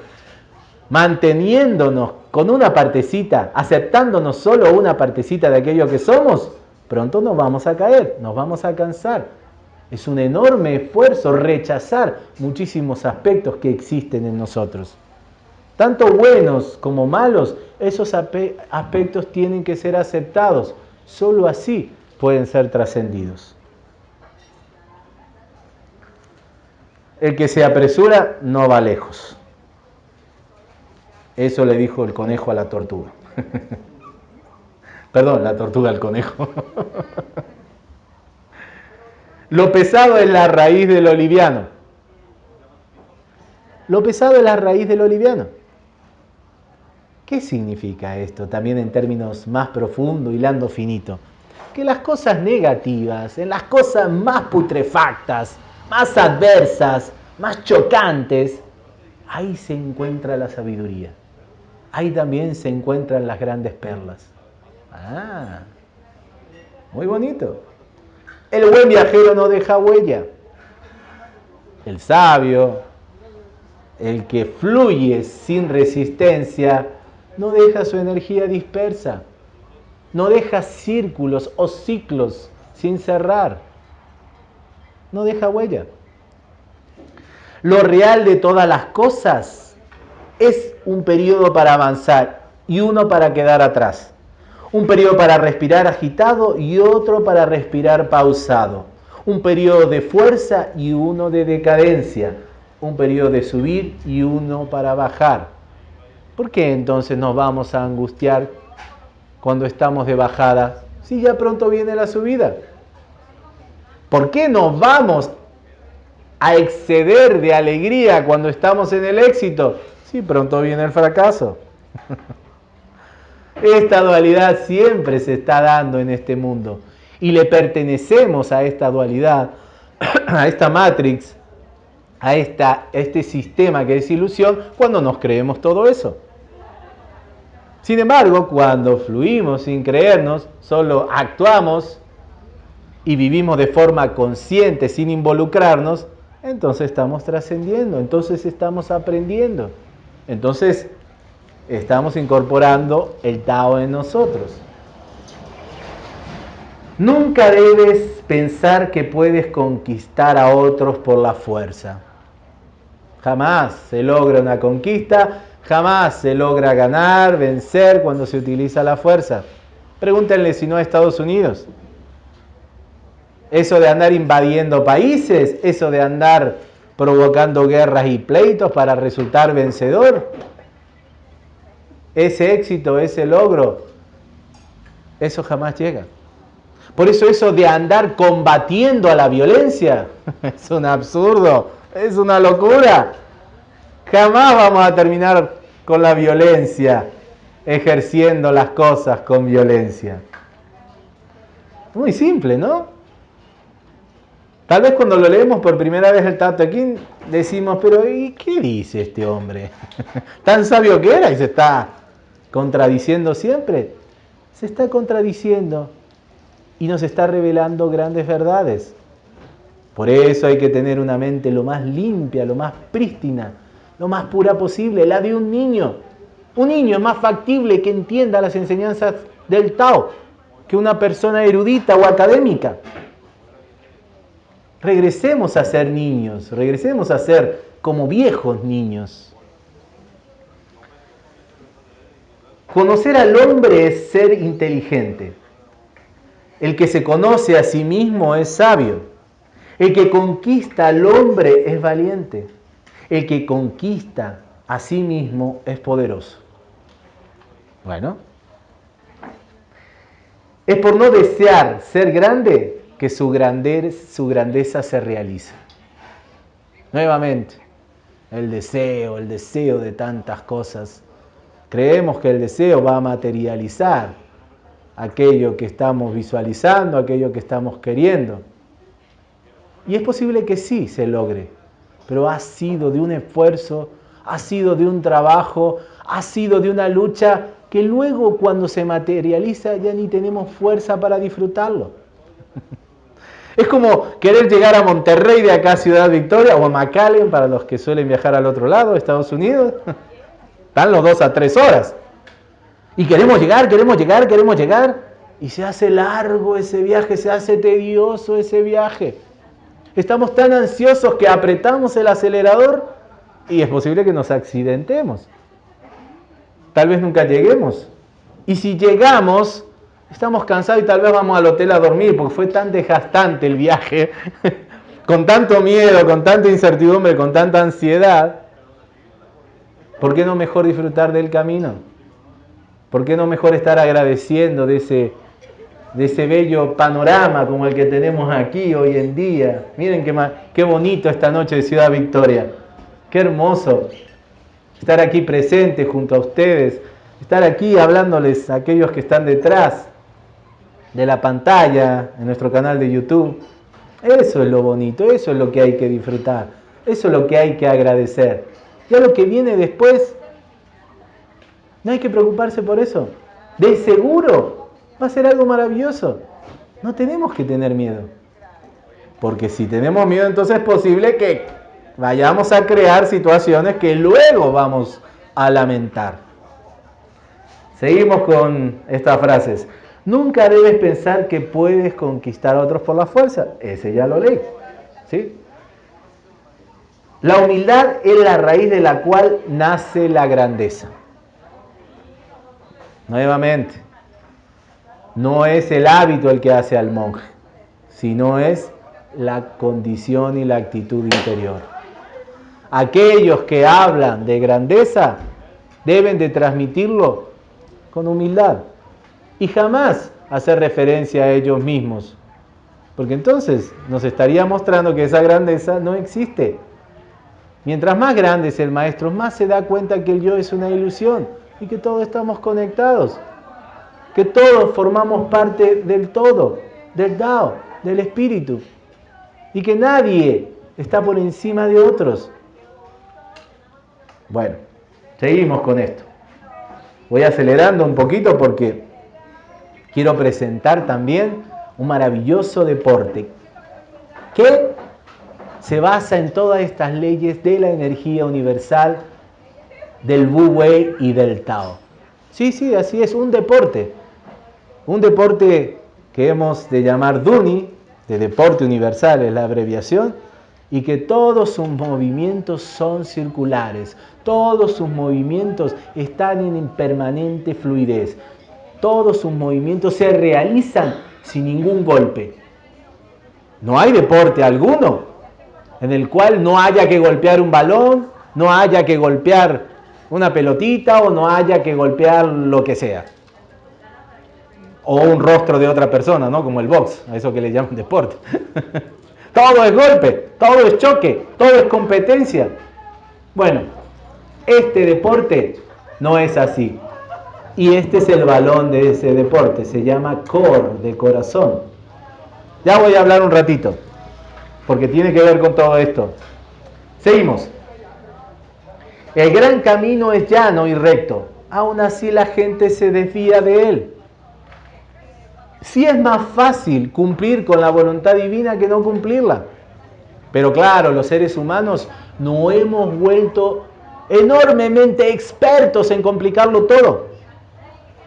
manteniéndonos con una partecita, aceptándonos solo una partecita de aquello que somos, pronto nos vamos a caer, nos vamos a cansar. Es un enorme esfuerzo rechazar muchísimos aspectos que existen en nosotros. Tanto buenos como malos, esos aspectos tienen que ser aceptados. Solo así pueden ser trascendidos. El que se apresura no va lejos. Eso le dijo el conejo a la tortuga. [laughs] Perdón, la tortuga al conejo. [laughs] Lo pesado es la raíz de lo liviano. Lo pesado es la raíz de lo liviano. ¿Qué significa esto? También en términos más profundos, hilando finito. Que las cosas negativas, en las cosas más putrefactas, más adversas, más chocantes, ahí se encuentra la sabiduría. Ahí también se encuentran las grandes perlas. Ah, muy bonito. El buen viajero no deja huella. El sabio, el que fluye sin resistencia, no deja su energía dispersa. No deja círculos o ciclos sin cerrar. No deja huella. Lo real de todas las cosas es un periodo para avanzar y uno para quedar atrás. Un periodo para respirar agitado y otro para respirar pausado. Un periodo de fuerza y uno de decadencia. Un periodo de subir y uno para bajar. ¿Por qué entonces nos vamos a angustiar cuando estamos de bajada si ya pronto viene la subida? ¿Por qué nos vamos a exceder de alegría cuando estamos en el éxito, si pronto viene el fracaso. Esta dualidad siempre se está dando en este mundo y le pertenecemos a esta dualidad, a esta matrix, a, esta, este sistema que es ilusión cuando nos creemos todo eso. Sin embargo, cuando fluimos sin creernos, solo actuamos y vivimos de forma consciente sin involucrarnos, entonces estamos trascendiendo, entonces estamos aprendiendo, entonces estamos incorporando el Tao en nosotros. Nunca debes pensar que puedes conquistar a otros por la fuerza. Jamás se logra una conquista, jamás se logra ganar, vencer cuando se utiliza la fuerza. Pregúntenle si no a Estados Unidos. Eso de andar invadiendo países, eso de andar provocando guerras y pleitos para resultar vencedor. Ese éxito, ese logro, eso jamás llega. Por eso eso de andar combatiendo a la violencia [laughs] es un absurdo, es una locura. Jamás vamos a terminar con la violencia, ejerciendo las cosas con violencia. Muy simple, ¿no? Tal vez cuando lo leemos por primera vez el Tato aquí decimos, pero ¿y qué dice este hombre? [laughs] ¿Tan sabio que era y se está contradiciendo siempre? Se está contradiciendo y nos está revelando grandes verdades. Por eso hay que tener una mente lo más limpia, lo más prístina, lo más pura posible, la de un niño. Un niño es más factible que entienda las enseñanzas del Tao que una persona erudita o académica. Regresemos a ser niños, regresemos a ser como viejos niños. Conocer al hombre es ser inteligente. El que se conoce a sí mismo es sabio. El que conquista al hombre es valiente. El que conquista a sí mismo es poderoso. Bueno, es por no desear ser grande que su grandeza, su grandeza se realiza. Nuevamente, el deseo, el deseo de tantas cosas. Creemos que el deseo va a materializar aquello que estamos visualizando, aquello que estamos queriendo. Y es posible que sí se logre, pero ha sido de un esfuerzo, ha sido de un trabajo, ha sido de una lucha que luego cuando se materializa ya ni tenemos fuerza para disfrutarlo. Es como querer llegar a Monterrey de acá, Ciudad Victoria, o a McAllen para los que suelen viajar al otro lado, Estados Unidos. [laughs] Están los dos a tres horas. Y queremos llegar, queremos llegar, queremos llegar. Y se hace largo ese viaje, se hace tedioso ese viaje. Estamos tan ansiosos que apretamos el acelerador y es posible que nos accidentemos tal vez nunca lleguemos. Y si llegamos, estamos cansados y tal vez vamos al hotel a dormir porque fue tan desgastante el viaje, [laughs] con tanto miedo, con tanta incertidumbre, con tanta ansiedad. ¿Por qué no mejor disfrutar del camino? ¿Por qué no mejor estar agradeciendo de ese, de ese bello panorama como el que tenemos aquí hoy en día? Miren qué, qué bonito esta noche de Ciudad Victoria. Qué hermoso estar aquí presente junto a ustedes, estar aquí hablándoles a aquellos que están detrás de la pantalla en nuestro canal de YouTube. Eso es lo bonito, eso es lo que hay que disfrutar, eso es lo que hay que agradecer. Ya lo que viene después, no hay que preocuparse por eso. De seguro va a ser algo maravilloso. No tenemos que tener miedo. Porque si tenemos miedo, entonces es posible que vayamos a crear situaciones que luego vamos a lamentar. Seguimos con estas frases. Nunca debes pensar que puedes conquistar a otros por la fuerza. Ese ya lo leí. ¿sí? La humildad es la raíz de la cual nace la grandeza. Nuevamente, no es el hábito el que hace al monje, sino es la condición y la actitud interior aquellos que hablan de grandeza deben de transmitirlo con humildad y jamás hacer referencia a ellos mismos, porque entonces nos estaría mostrando que esa grandeza no existe. Mientras más grande es el maestro, más se da cuenta que el yo es una ilusión y que todos estamos conectados, que todos formamos parte del todo, del Dao, del espíritu, y que nadie está por encima de otros. Bueno, seguimos con esto. Voy acelerando un poquito porque quiero presentar también un maravilloso deporte que se basa en todas estas leyes de la energía universal, del Wu Wei y del Tao. Sí, sí, así es, un deporte. Un deporte que hemos de llamar Duni, de deporte universal es la abreviación, y que todos sus movimientos son circulares, todos sus movimientos están en permanente fluidez, todos sus movimientos se realizan sin ningún golpe. No hay deporte alguno en el cual no haya que golpear un balón, no haya que golpear una pelotita o no haya que golpear lo que sea. O un rostro de otra persona, ¿no? Como el box, a eso que le llaman deporte. [laughs] Todo es golpe, todo es choque, todo es competencia. Bueno, Este deporte no es así. Y este es el balón de ese deporte, se llama core, de corazón. Ya voy a hablar un ratito, porque tiene que ver con todo esto. Seguimos. El gran camino es llano y recto, aún así la gente se desvía de él. Si es más fácil cumplir con la voluntad divina que no cumplirla. Pero claro, los seres humanos no hemos vuelto enormemente expertos en complicarlo todo.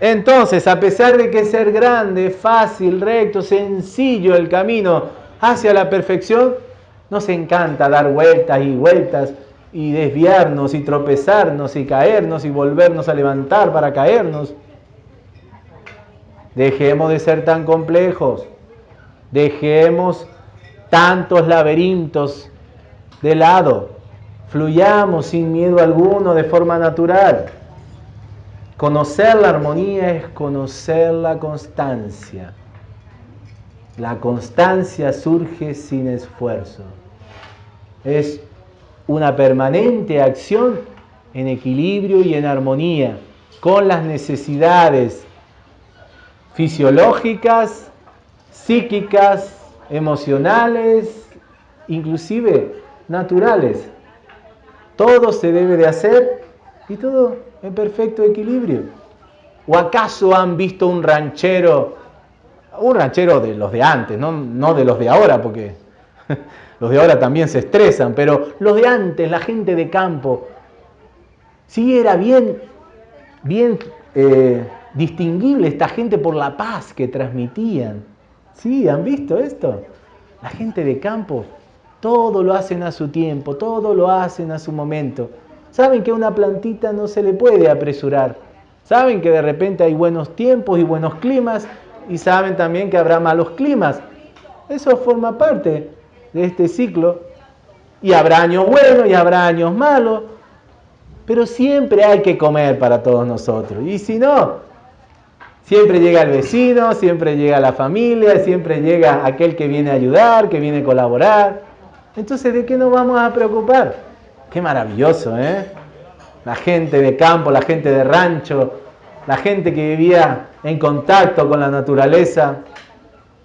Entonces, a pesar de que ser grande, fácil, recto, sencillo el camino hacia la perfección, nos encanta dar vueltas y vueltas y desviarnos y tropezarnos y caernos y volvernos a levantar para caernos. Dejemos de ser tan complejos. Dejemos tantos laberintos de lado. Fluyamos sin miedo alguno de forma natural. Conocer la armonía es conocer la constancia. La constancia surge sin esfuerzo. Es una permanente acción en equilibrio y en armonía con las necesidades fisiológicas, psíquicas, emocionales, inclusive naturales. Todo se debe de hacer y todo en perfecto equilibrio. ¿O acaso han visto un ranchero, un ranchero de los de antes, no, no de los de ahora, porque [laughs] los de ahora también se estresan, pero los de antes, la gente de campo, sí era bien, bien eh, distinguible esta gente por la paz que transmitían. Sí, ¿han visto esto? La gente de campo, todo lo hacen a su tiempo, todo lo hacen a su momento. Saben que a una plantita no se le puede apresurar. Saben que de repente hay buenos tiempos y buenos climas y saben también que habrá malos climas. Eso forma parte de este ciclo y habrá años buenos y habrá años malos, pero siempre hay que comer para todos nosotros. Y si no, Siempre llega el vecino, siempre llega la familia, siempre llega aquel que viene a ayudar, que viene a colaborar. Entonces, ¿de qué nos vamos a preocupar? Qué maravilloso, ¿eh? La gente de campo, la gente de rancho, la gente que vivía en contacto con la naturaleza.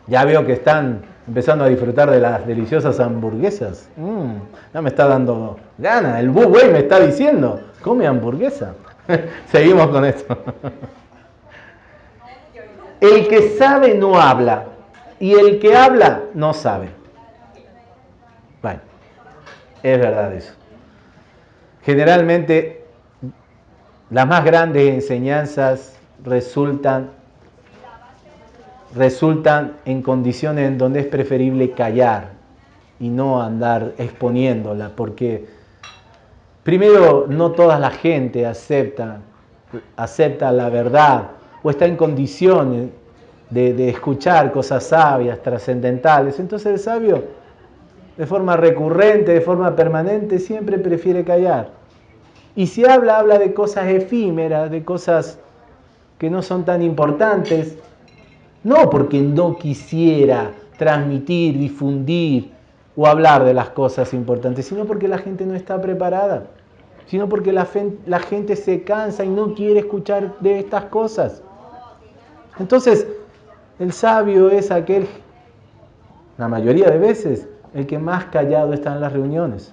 Ya veo que están empezando a disfrutar de las deliciosas hamburguesas. Mm, ya me está dando ganas. El güey me está diciendo, come hamburguesa. [laughs] Seguimos con esto. [laughs] El que sabe no habla y el que habla no sabe. Bueno, es verdad eso. Generalmente las más grandes enseñanzas resultan, resultan en condiciones en donde es preferible callar y no andar exponiéndola, porque primero no toda la gente acepta, acepta la verdad o está en condiciones de, escuchar cosas sabias, trascendentales. Entonces el sabio, de forma recurrente, de forma permanente, siempre prefiere callar. Y si habla, habla de cosas efímeras, de cosas que no son tan importantes, no porque no quisiera transmitir, difundir o hablar de las cosas importantes, sino porque la gente no está preparada, sino porque la, gente se cansa y no quiere escuchar de estas cosas. Entonces, el sabio es aquel, la mayoría de veces, el que más callado está en las reuniones.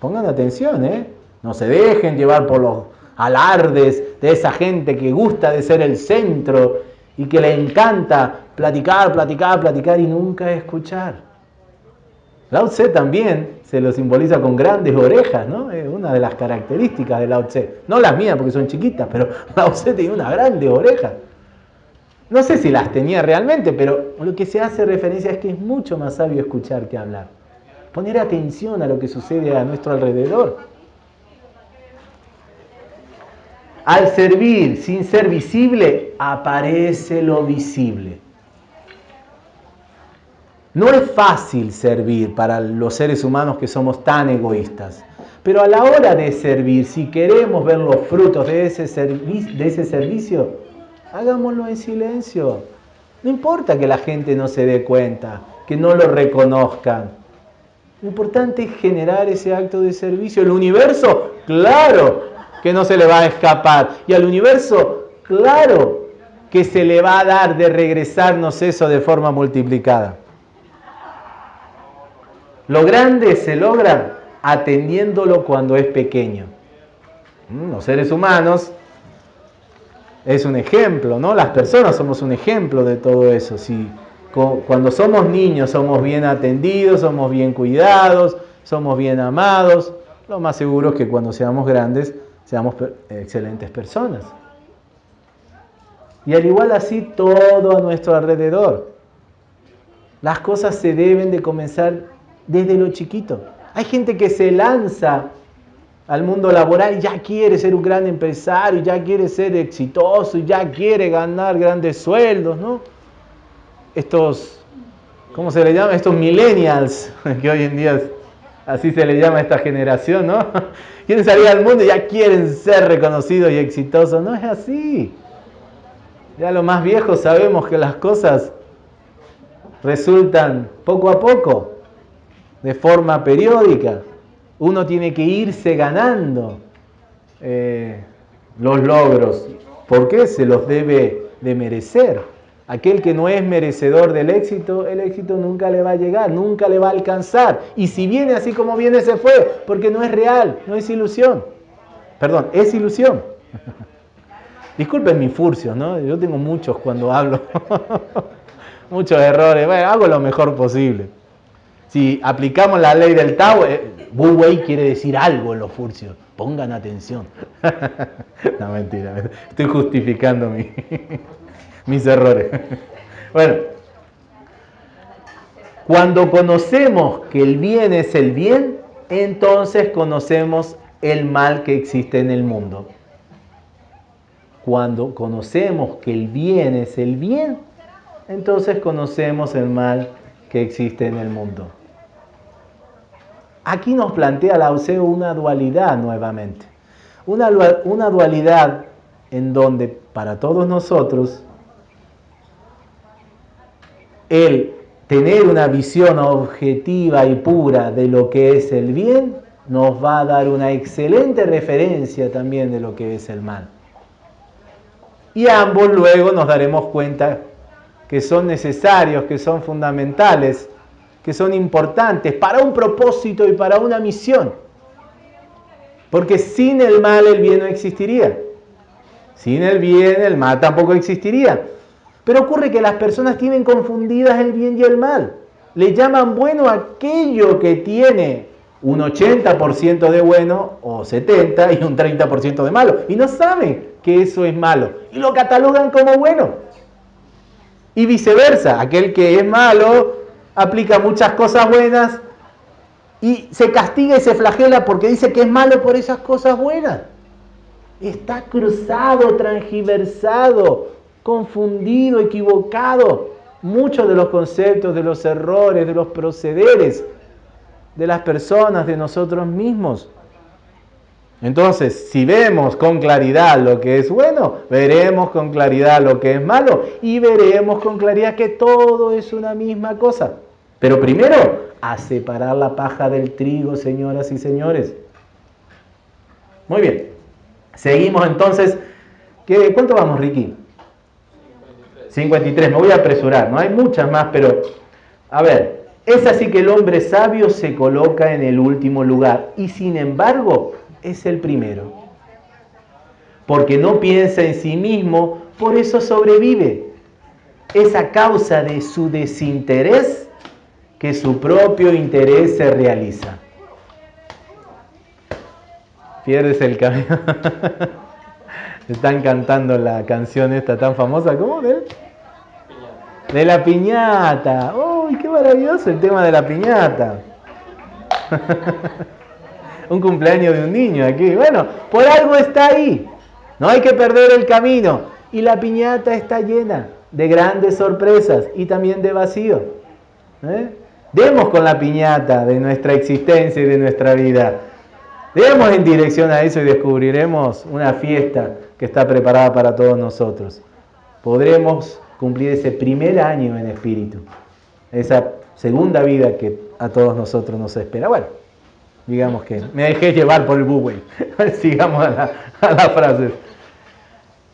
Pongan atención, ¿eh? No se dejen llevar por los alardes de esa gente que gusta de ser el centro y que le encanta platicar, platicar, platicar y nunca escuchar. Lao Tse también se lo simboliza con grandes orejas, ¿no? Es una de las características de Lao Tse. No las mías porque son chiquitas, pero [laughs] Lao Tse tiene una grande oreja. No sé si las tenía realmente, pero lo que se hace referencia es que es mucho más sabio escuchar que hablar. Poner atención a lo que sucede a nuestro alrededor. Al servir sin ser visible, aparece lo visible. No es fácil servir para los seres humanos que somos tan egoístas. Pero a la hora de servir, si queremos ver los frutos de ese, servicio, hagámoslo en silencio. No importa que la gente no se dé cuenta, que no lo reconozcan. Lo importante es generar ese acto de servicio. El universo claro que no se le va a escapar. Y al universo, claro que se le va a dar de regresarnos eso de forma multiplicada. Lo grande se logra atendiéndolo cuando es pequeño. Mm, los seres humanos es un ejemplo, ¿no? Las personas somos un ejemplo de todo eso. Si cuando somos niños somos bien atendidos, somos bien cuidados, somos bien amados, lo más seguro es que cuando seamos grandes seamos excelentes personas. Y al igual así todo a nuestro alrededor. Las cosas se deben de comenzar desde lo chiquito. Hay gente que se lanza al mundo laboral y ya quiere ser un gran empresario, ya quiere ser exitoso, ya quiere ganar grandes sueldos, ¿no? Estos, ¿cómo se le llama? Estos millennials, [laughs] que hoy en día así se le llama a esta generación, ¿no? [laughs] Quieren salir al mundo y ya quieren ser reconocidos y exitosos. No es así. Ya los más viejos sabemos que las cosas resultan poco a poco, de forma periódica. Uno tiene que irse ganando eh, los logros. porque Se los debe de merecer. Aquel que no es merecedor del éxito, el éxito nunca le va a llegar, nunca le va a alcanzar. Y si viene así como viene, se fue, porque no es real, no es ilusión. Perdón, es ilusión. [laughs] Disculpen mis furcios, ¿no? Yo tengo muchos cuando hablo. [laughs] muchos errores. Bueno, hago lo mejor posible. Si aplicamos la ley del Tao, eh, quiere decir algo en los furcios. Pongan atención. [laughs] no, mentira. Estoy justificando mi mis errores. [laughs] Bueno, cuando conocemos que el bien es el bien, entonces conocemos el mal que existe en el mundo. Cuando conocemos que el bien es el bien, entonces conocemos el mal que existe en el mundo. Aquí nos plantea la OCEO una dualidad nuevamente. Una, una dualidad en donde para todos nosotros el tener una visión objetiva y pura de lo que es el bien nos va a dar una excelente referencia también de lo que es el mal. Y ambos luego nos daremos cuenta que son necesarios, que son fundamentales, que son importantes para un propósito y para una misión. Porque sin el mal el bien no existiría. Sin el bien el mal tampoco existiría. Pero ocurre que las personas tienen confundidas el bien y el mal. Le llaman bueno aquello que tiene un 80% de bueno o 70% y un 30% de malo. Y no saben que eso es malo. Y lo catalogan como bueno. Y viceversa, aquel que es malo aplica muchas cosas buenas y se castiga y se flagela porque dice que es malo por esas cosas buenas. Está cruzado, transgiversado, confundido, equivocado muchos de los conceptos, de los errores, de los procederes de las personas, de nosotros mismos. Entonces, si vemos con claridad lo que es bueno, veremos con claridad lo que es malo y veremos con claridad que todo es una misma cosa. Pero primero, a separar la paja del trigo, señoras y señores. Muy bien. Seguimos entonces. ¿Qué, ¿Cuánto vamos, Ricky? 53, me voy a apresurar, no hay muchas más, pero a ver, es así que el hombre sabio se coloca en el último lugar y sin embargo es el primero. Porque no piensa en sí mismo, por eso sobrevive. Es a causa de su desinterés que su propio interés se realiza. Pierdes el camino. [laughs] Están cantando la canción esta tan famosa, ¿cómo? ¿De de la piñata. ¡Uy, qué maravilloso el tema de la piñata! [laughs] un cumpleaños de un niño aquí. Bueno, por algo está ahí. No hay que perder el camino. Y la piñata está llena de grandes sorpresas y también de vacío. ¿Eh? Demos con la piñata de nuestra existencia y de nuestra vida. Demos en dirección a eso y descubriremos una fiesta que está preparada para todos nosotros. Podremos cumplir ese primer año en espíritu, esa segunda vida que a todos nosotros nos espera. Bueno, digamos que me dejé llevar por el buway. [laughs] Sigamos a la, a la frase.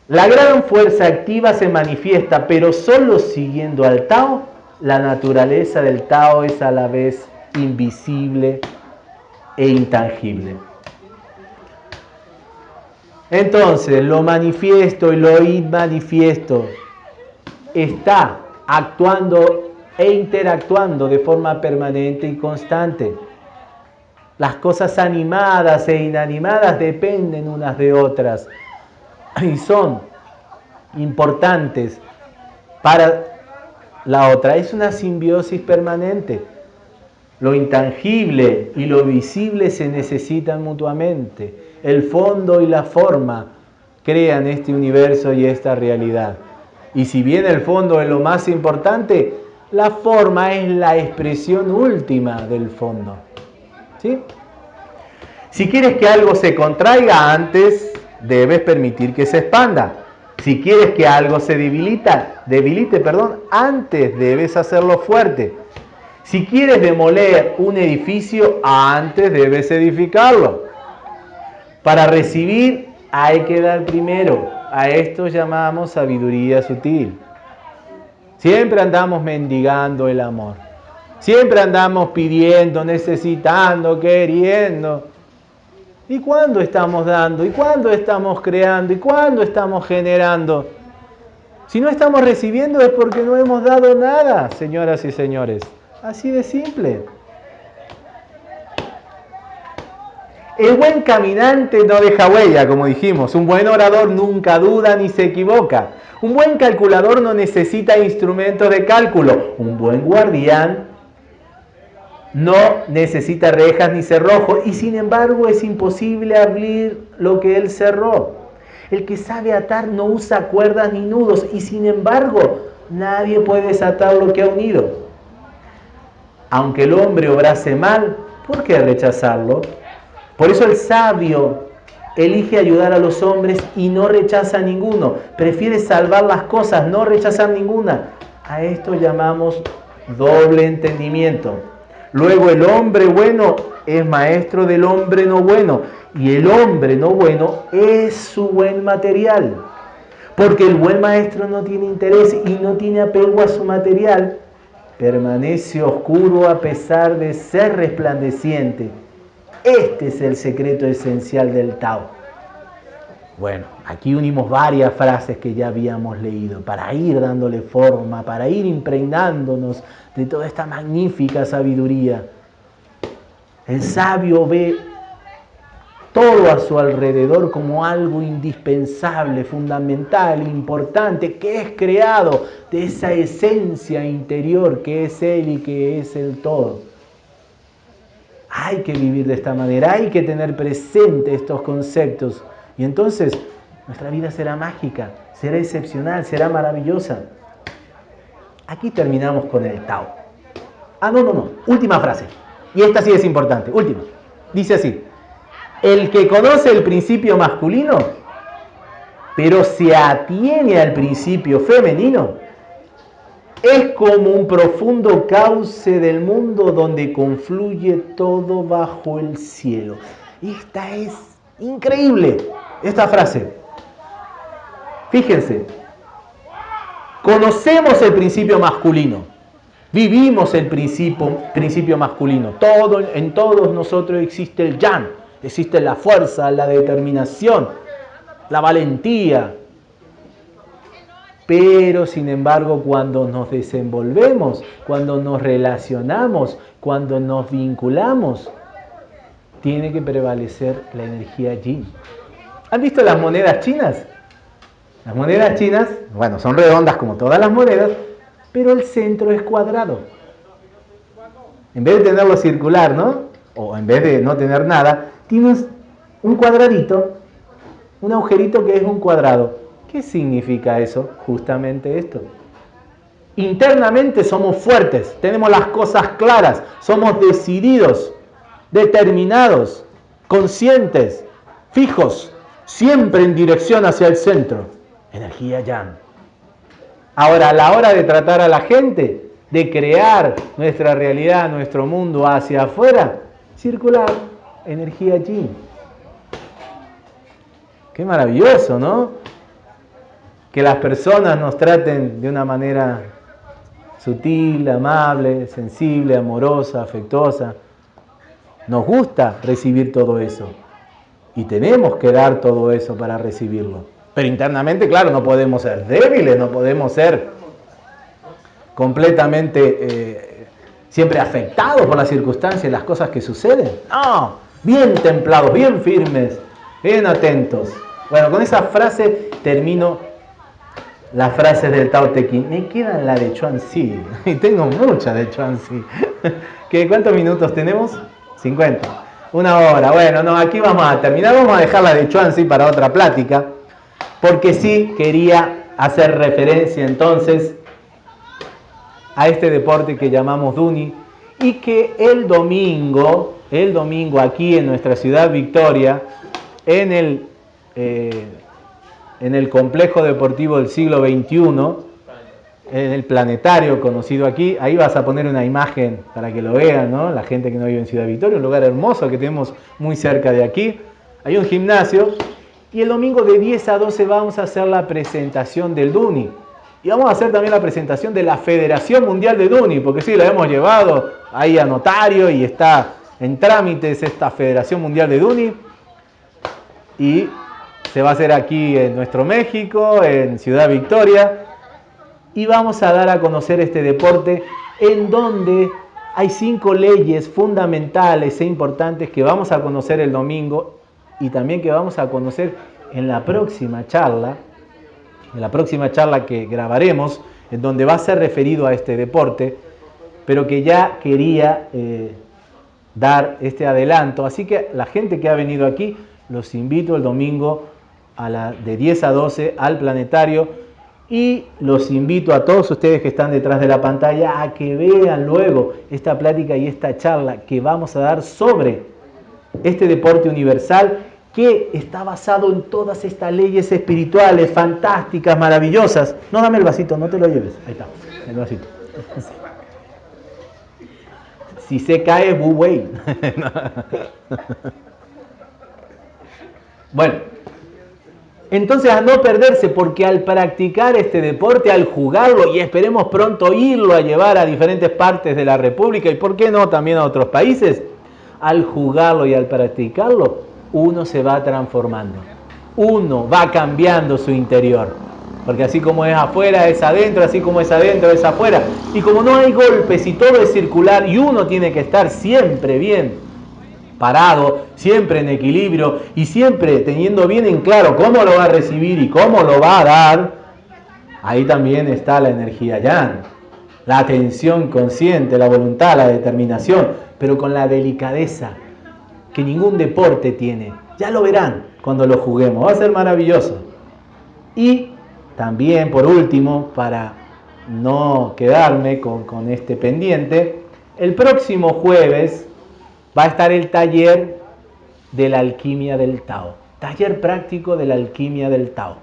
La gran fuerza activa se manifiesta, pero solo siguiendo al Tao, la naturaleza del Tao es a la vez invisible e intangible. Entonces, lo manifiesto y lo inmanifiesto está actuando e interactuando de forma permanente y constante. Las cosas animadas e inanimadas dependen unas de otras y son importantes para la otra. Es una simbiosis permanente. Lo intangible y lo visible se necesitan mutuamente. El fondo y la forma crean este universo y esta realidad. Y si bien el fondo es lo más importante, la forma es la expresión última del fondo. ¿Sí? Si quieres que algo se contraiga antes, debes permitir que se expanda. Si quieres que algo se debilita, debilite, perdón, antes debes hacerlo fuerte. Si quieres demoler un edificio, antes debes edificarlo. Para recibir hay que dar primero. A esto llamamos sabiduría sutil. Siempre andamos mendigando el amor. Siempre andamos pidiendo, necesitando, queriendo. ¿Y cuándo estamos dando? ¿Y cuándo estamos creando? ¿Y cuándo estamos generando? Si no estamos recibiendo es porque no hemos dado nada, señoras y señores. Así de simple. El buen caminante no deja huella, como dijimos. Un buen orador nunca duda ni se equivoca. Un buen calculador no necesita instrumentos de cálculo. Un buen guardián no necesita rejas ni cerrojos y sin embargo es imposible abrir lo que él cerró. El que sabe atar no usa cuerdas ni nudos y sin embargo nadie puede desatar lo que ha unido. Aunque el hombre obrase mal, ¿por qué rechazarlo? Por eso el sabio elige ayudar a los hombres y no rechaza a ninguno. Prefiere salvar las cosas, no rechazar ninguna. A esto llamamos doble entendimiento. Luego el hombre bueno es maestro del hombre no bueno y el hombre no bueno es su buen material. Porque el buen maestro no tiene interés y no tiene apego a su material. Permanece oscuro a pesar de ser resplandeciente este es el secreto esencial del Tao. Bueno, aquí unimos varias frases que ya habíamos leído para ir dándole forma, para ir impregnándonos de toda esta magnífica sabiduría. El sabio ve todo a su alrededor como algo indispensable, fundamental, importante, que es creado de esa esencia interior que es Él y que es el todo. Hay que vivir de esta manera, hay que tener presente estos conceptos. Y entonces nuestra vida será mágica, será excepcional, será maravillosa. Aquí terminamos con el Tao. Ah, no, no, no. Última frase. Y esta sí es importante. Última. Dice así. El que conoce el principio masculino, pero se atiene al principio femenino, es como un profundo cauce del mundo donde confluye todo bajo el cielo. Esta es increíble, esta frase. Fíjense, conocemos el principio masculino, vivimos el principio, principio masculino. Todo, en todos nosotros existe el yang, existe la fuerza, la determinación, la valentía, pero sin embargo, cuando nos desenvolvemos, cuando nos relacionamos, cuando nos vinculamos, tiene que prevalecer la energía yin. ¿Han visto las monedas chinas? Las monedas chinas, bueno, son redondas como todas las monedas, pero el centro es cuadrado. En vez de tenerlo circular, ¿no? O en vez de no tener nada, tienes un cuadradito, un agujerito que es un cuadrado. ¿Qué significa eso? Justamente esto. Internamente somos fuertes, tenemos las cosas claras, somos decididos, determinados, conscientes, fijos, siempre en dirección hacia el centro. Energía yang. Ahora, a la hora de tratar a la gente, de crear nuestra realidad, nuestro mundo hacia afuera, circular, energía allí. Qué maravilloso, ¿no? Que las personas nos traten de una manera sutil, amable, sensible, amorosa, afectuosa. Nos gusta recibir todo eso. Y tenemos que dar todo eso para recibirlo. Pero internamente, claro, no podemos ser débiles, no podemos ser completamente eh, siempre afectados por las circunstancias y las cosas que suceden. No, bien templados, bien firmes, bien atentos. Bueno, con esa frase termino las frases del Tao Te. Me quedan la de Chuan Si, [laughs] y tengo muchas de Chuan Si. [laughs] ¿Cuántos minutos tenemos? 50. Una hora. Bueno, no, aquí vamos a terminar. Vamos a dejar la de Chuan Si para otra plática, porque sí quería hacer referencia entonces a este deporte que llamamos Duni y que el domingo, el domingo aquí en nuestra ciudad Victoria, en el, eh, en el complejo deportivo del siglo XXI, en el planetario conocido aquí, ahí vas a poner una imagen para que lo vean, ¿no? la gente que no vive en Ciudad Victoria, un lugar hermoso que tenemos muy cerca de aquí. Hay un gimnasio y el domingo de 10 a 12 vamos a hacer la presentación del Duni. Y vamos a hacer también la presentación de la Federación Mundial de Duni, porque sí, la hemos llevado ahí a notario y está en trámites esta Federación Mundial de Duni. Y se va a hacer aquí en nuestro México, en Ciudad Victoria. Y vamos a dar a conocer este deporte en donde hay cinco leyes fundamentales e importantes que vamos a conocer el domingo y también que vamos a conocer en la próxima charla en la próxima charla que grabaremos, en donde va a ser referido a este deporte, pero que ya quería eh, dar este adelanto. Así que la gente que ha venido aquí, los invito el domingo a la, de 10 a 12 al planetario y los invito a todos ustedes que están detrás de la pantalla a que vean luego esta plática y esta charla que vamos a dar sobre este deporte universal que está basado en todas estas leyes espirituales fantásticas, maravillosas. No, dame el vasito, no te lo lleves. Ahí está, el vasito. [laughs] Si se cae, bu [laughs] bueno, entonces a no perderse, porque al practicar este deporte, al jugarlo, y esperemos pronto irlo a llevar a diferentes partes de la República, y por qué no también a otros países, al jugarlo y al practicarlo, uno se va transformando. Uno va cambiando su interior. Porque así como es afuera, es adentro, así como es adentro, es afuera. Y como no hay golpes y todo es circular y uno tiene que estar siempre bien parado, siempre en equilibrio y siempre teniendo bien en claro cómo lo va a recibir y cómo lo va a dar, ahí también está la energía ya. La atención consciente, la voluntad, la determinación, pero con la delicadeza, que ningún deporte tiene. Ya lo verán cuando lo juguemos, va a ser maravilloso. Y también, por último, para no quedarme con, con este pendiente, el próximo jueves va a estar el taller de la alquimia del Tao. Taller práctico de la alquimia del Tao.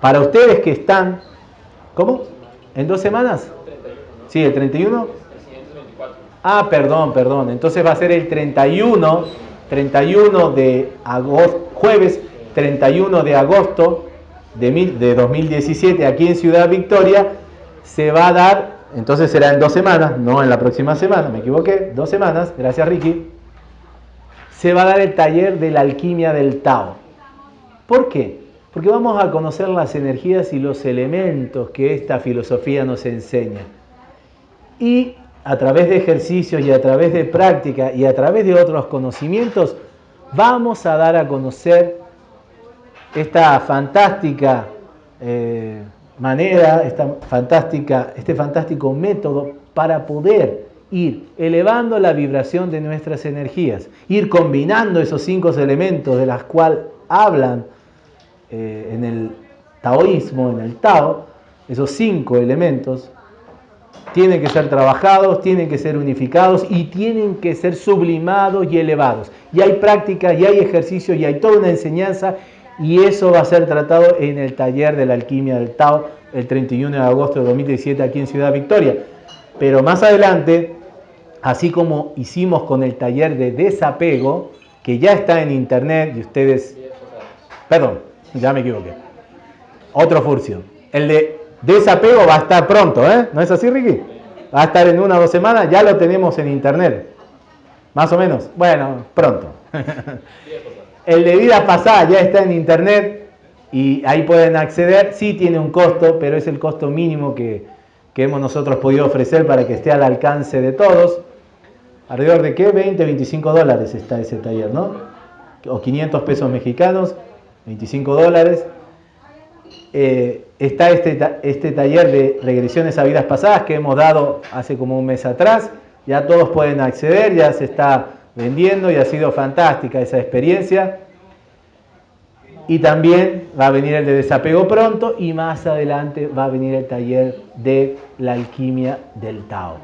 Para ustedes que están, ¿cómo? ¿En dos semanas? Sí, el 31. Ah, perdón, perdón. Entonces va a ser el 31, 31 de agosto, jueves 31 de agosto de, de 2017 aquí en Ciudad Victoria. Se va a dar, entonces será en dos semanas, no en la próxima semana, me equivoqué, dos semanas, gracias Ricky. Se va a dar el taller de la alquimia del Tao. ¿Por qué? Porque vamos a conocer las energías y los elementos que esta filosofía nos enseña. Y a través de ejercicios y a través de práctica y a través de otros conocimientos, vamos a dar a conocer esta fantástica eh, manera, esta fantástica, este fantástico método para poder ir elevando la vibración de nuestras energías, ir combinando esos cinco elementos de los cuales hablan eh, en el taoísmo, en el Tao, esos cinco elementos, tienen que ser trabajados, tienen que ser unificados y tienen que ser sublimados y elevados. Y hay práctica, y hay ejercicio, y hay toda una enseñanza, y eso va a ser tratado en el taller de la alquimia del Tao el 31 de agosto de 2017 aquí en Ciudad Victoria. Pero más adelante así como hicimos con el taller de desapego, que ya está en internet y ustedes... Perdón, ya me equivoqué. Otro furcio. El de desapego va a estar pronto, ¿eh? ¿No es así, Ricky? Va a estar en una o dos semanas, ya lo tenemos en internet. Más o menos. Bueno, pronto. [laughs] [laughs] El de vida pasada ya está en internet y ahí pueden acceder. Sí tiene un costo, pero es el costo mínimo que, que hemos nosotros podido ofrecer para que esté al alcance de todos. ¿Alrededor de qué? 20, 25 dólares está ese taller, ¿no? O 500 pesos mexicanos, 25 dólares. Eh, está este, este taller de regresiones a vidas pasadas que hemos dado hace como un mes atrás. Ya todos pueden acceder, ya se está vendiendo y ha sido fantástica esa experiencia. Y también va a venir el de desapego pronto y más adelante va a venir el taller de la alquimia del Tao.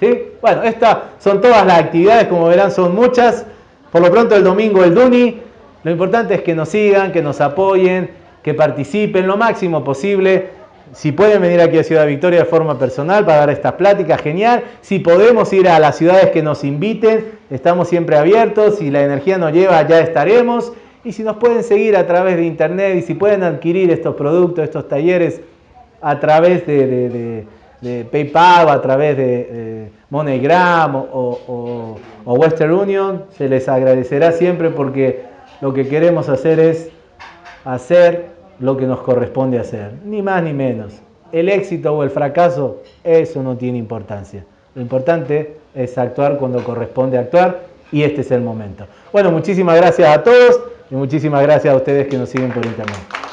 ¿Sí? Bueno, estas son todas las actividades, como verán son muchas. Por lo pronto el domingo el Duni. Lo importante es que nos sigan, que nos apoyen, que participen lo máximo posible. Si pueden venir aquí a Ciudad Victoria de forma personal para dar estas pláticas, genial. Si podemos ir a las ciudades que nos inviten, estamos siempre abiertos. Si la energía nos lleva, ya estaremos. Y si nos pueden seguir a través de internet y si pueden adquirir estos productos, estos talleres a través de, PayPal a través de, MoneyGram o Western Union, se les agradecerá siempre porque lo que queremos hacer es hacer lo que nos corresponde hacer, ni más ni menos. El éxito o el fracaso, eso no tiene importancia. Lo importante es actuar cuando corresponde actuar y este es el momento. Bueno, muchísimas gracias a todos y muchísimas gracias a ustedes que nos siguen por internet.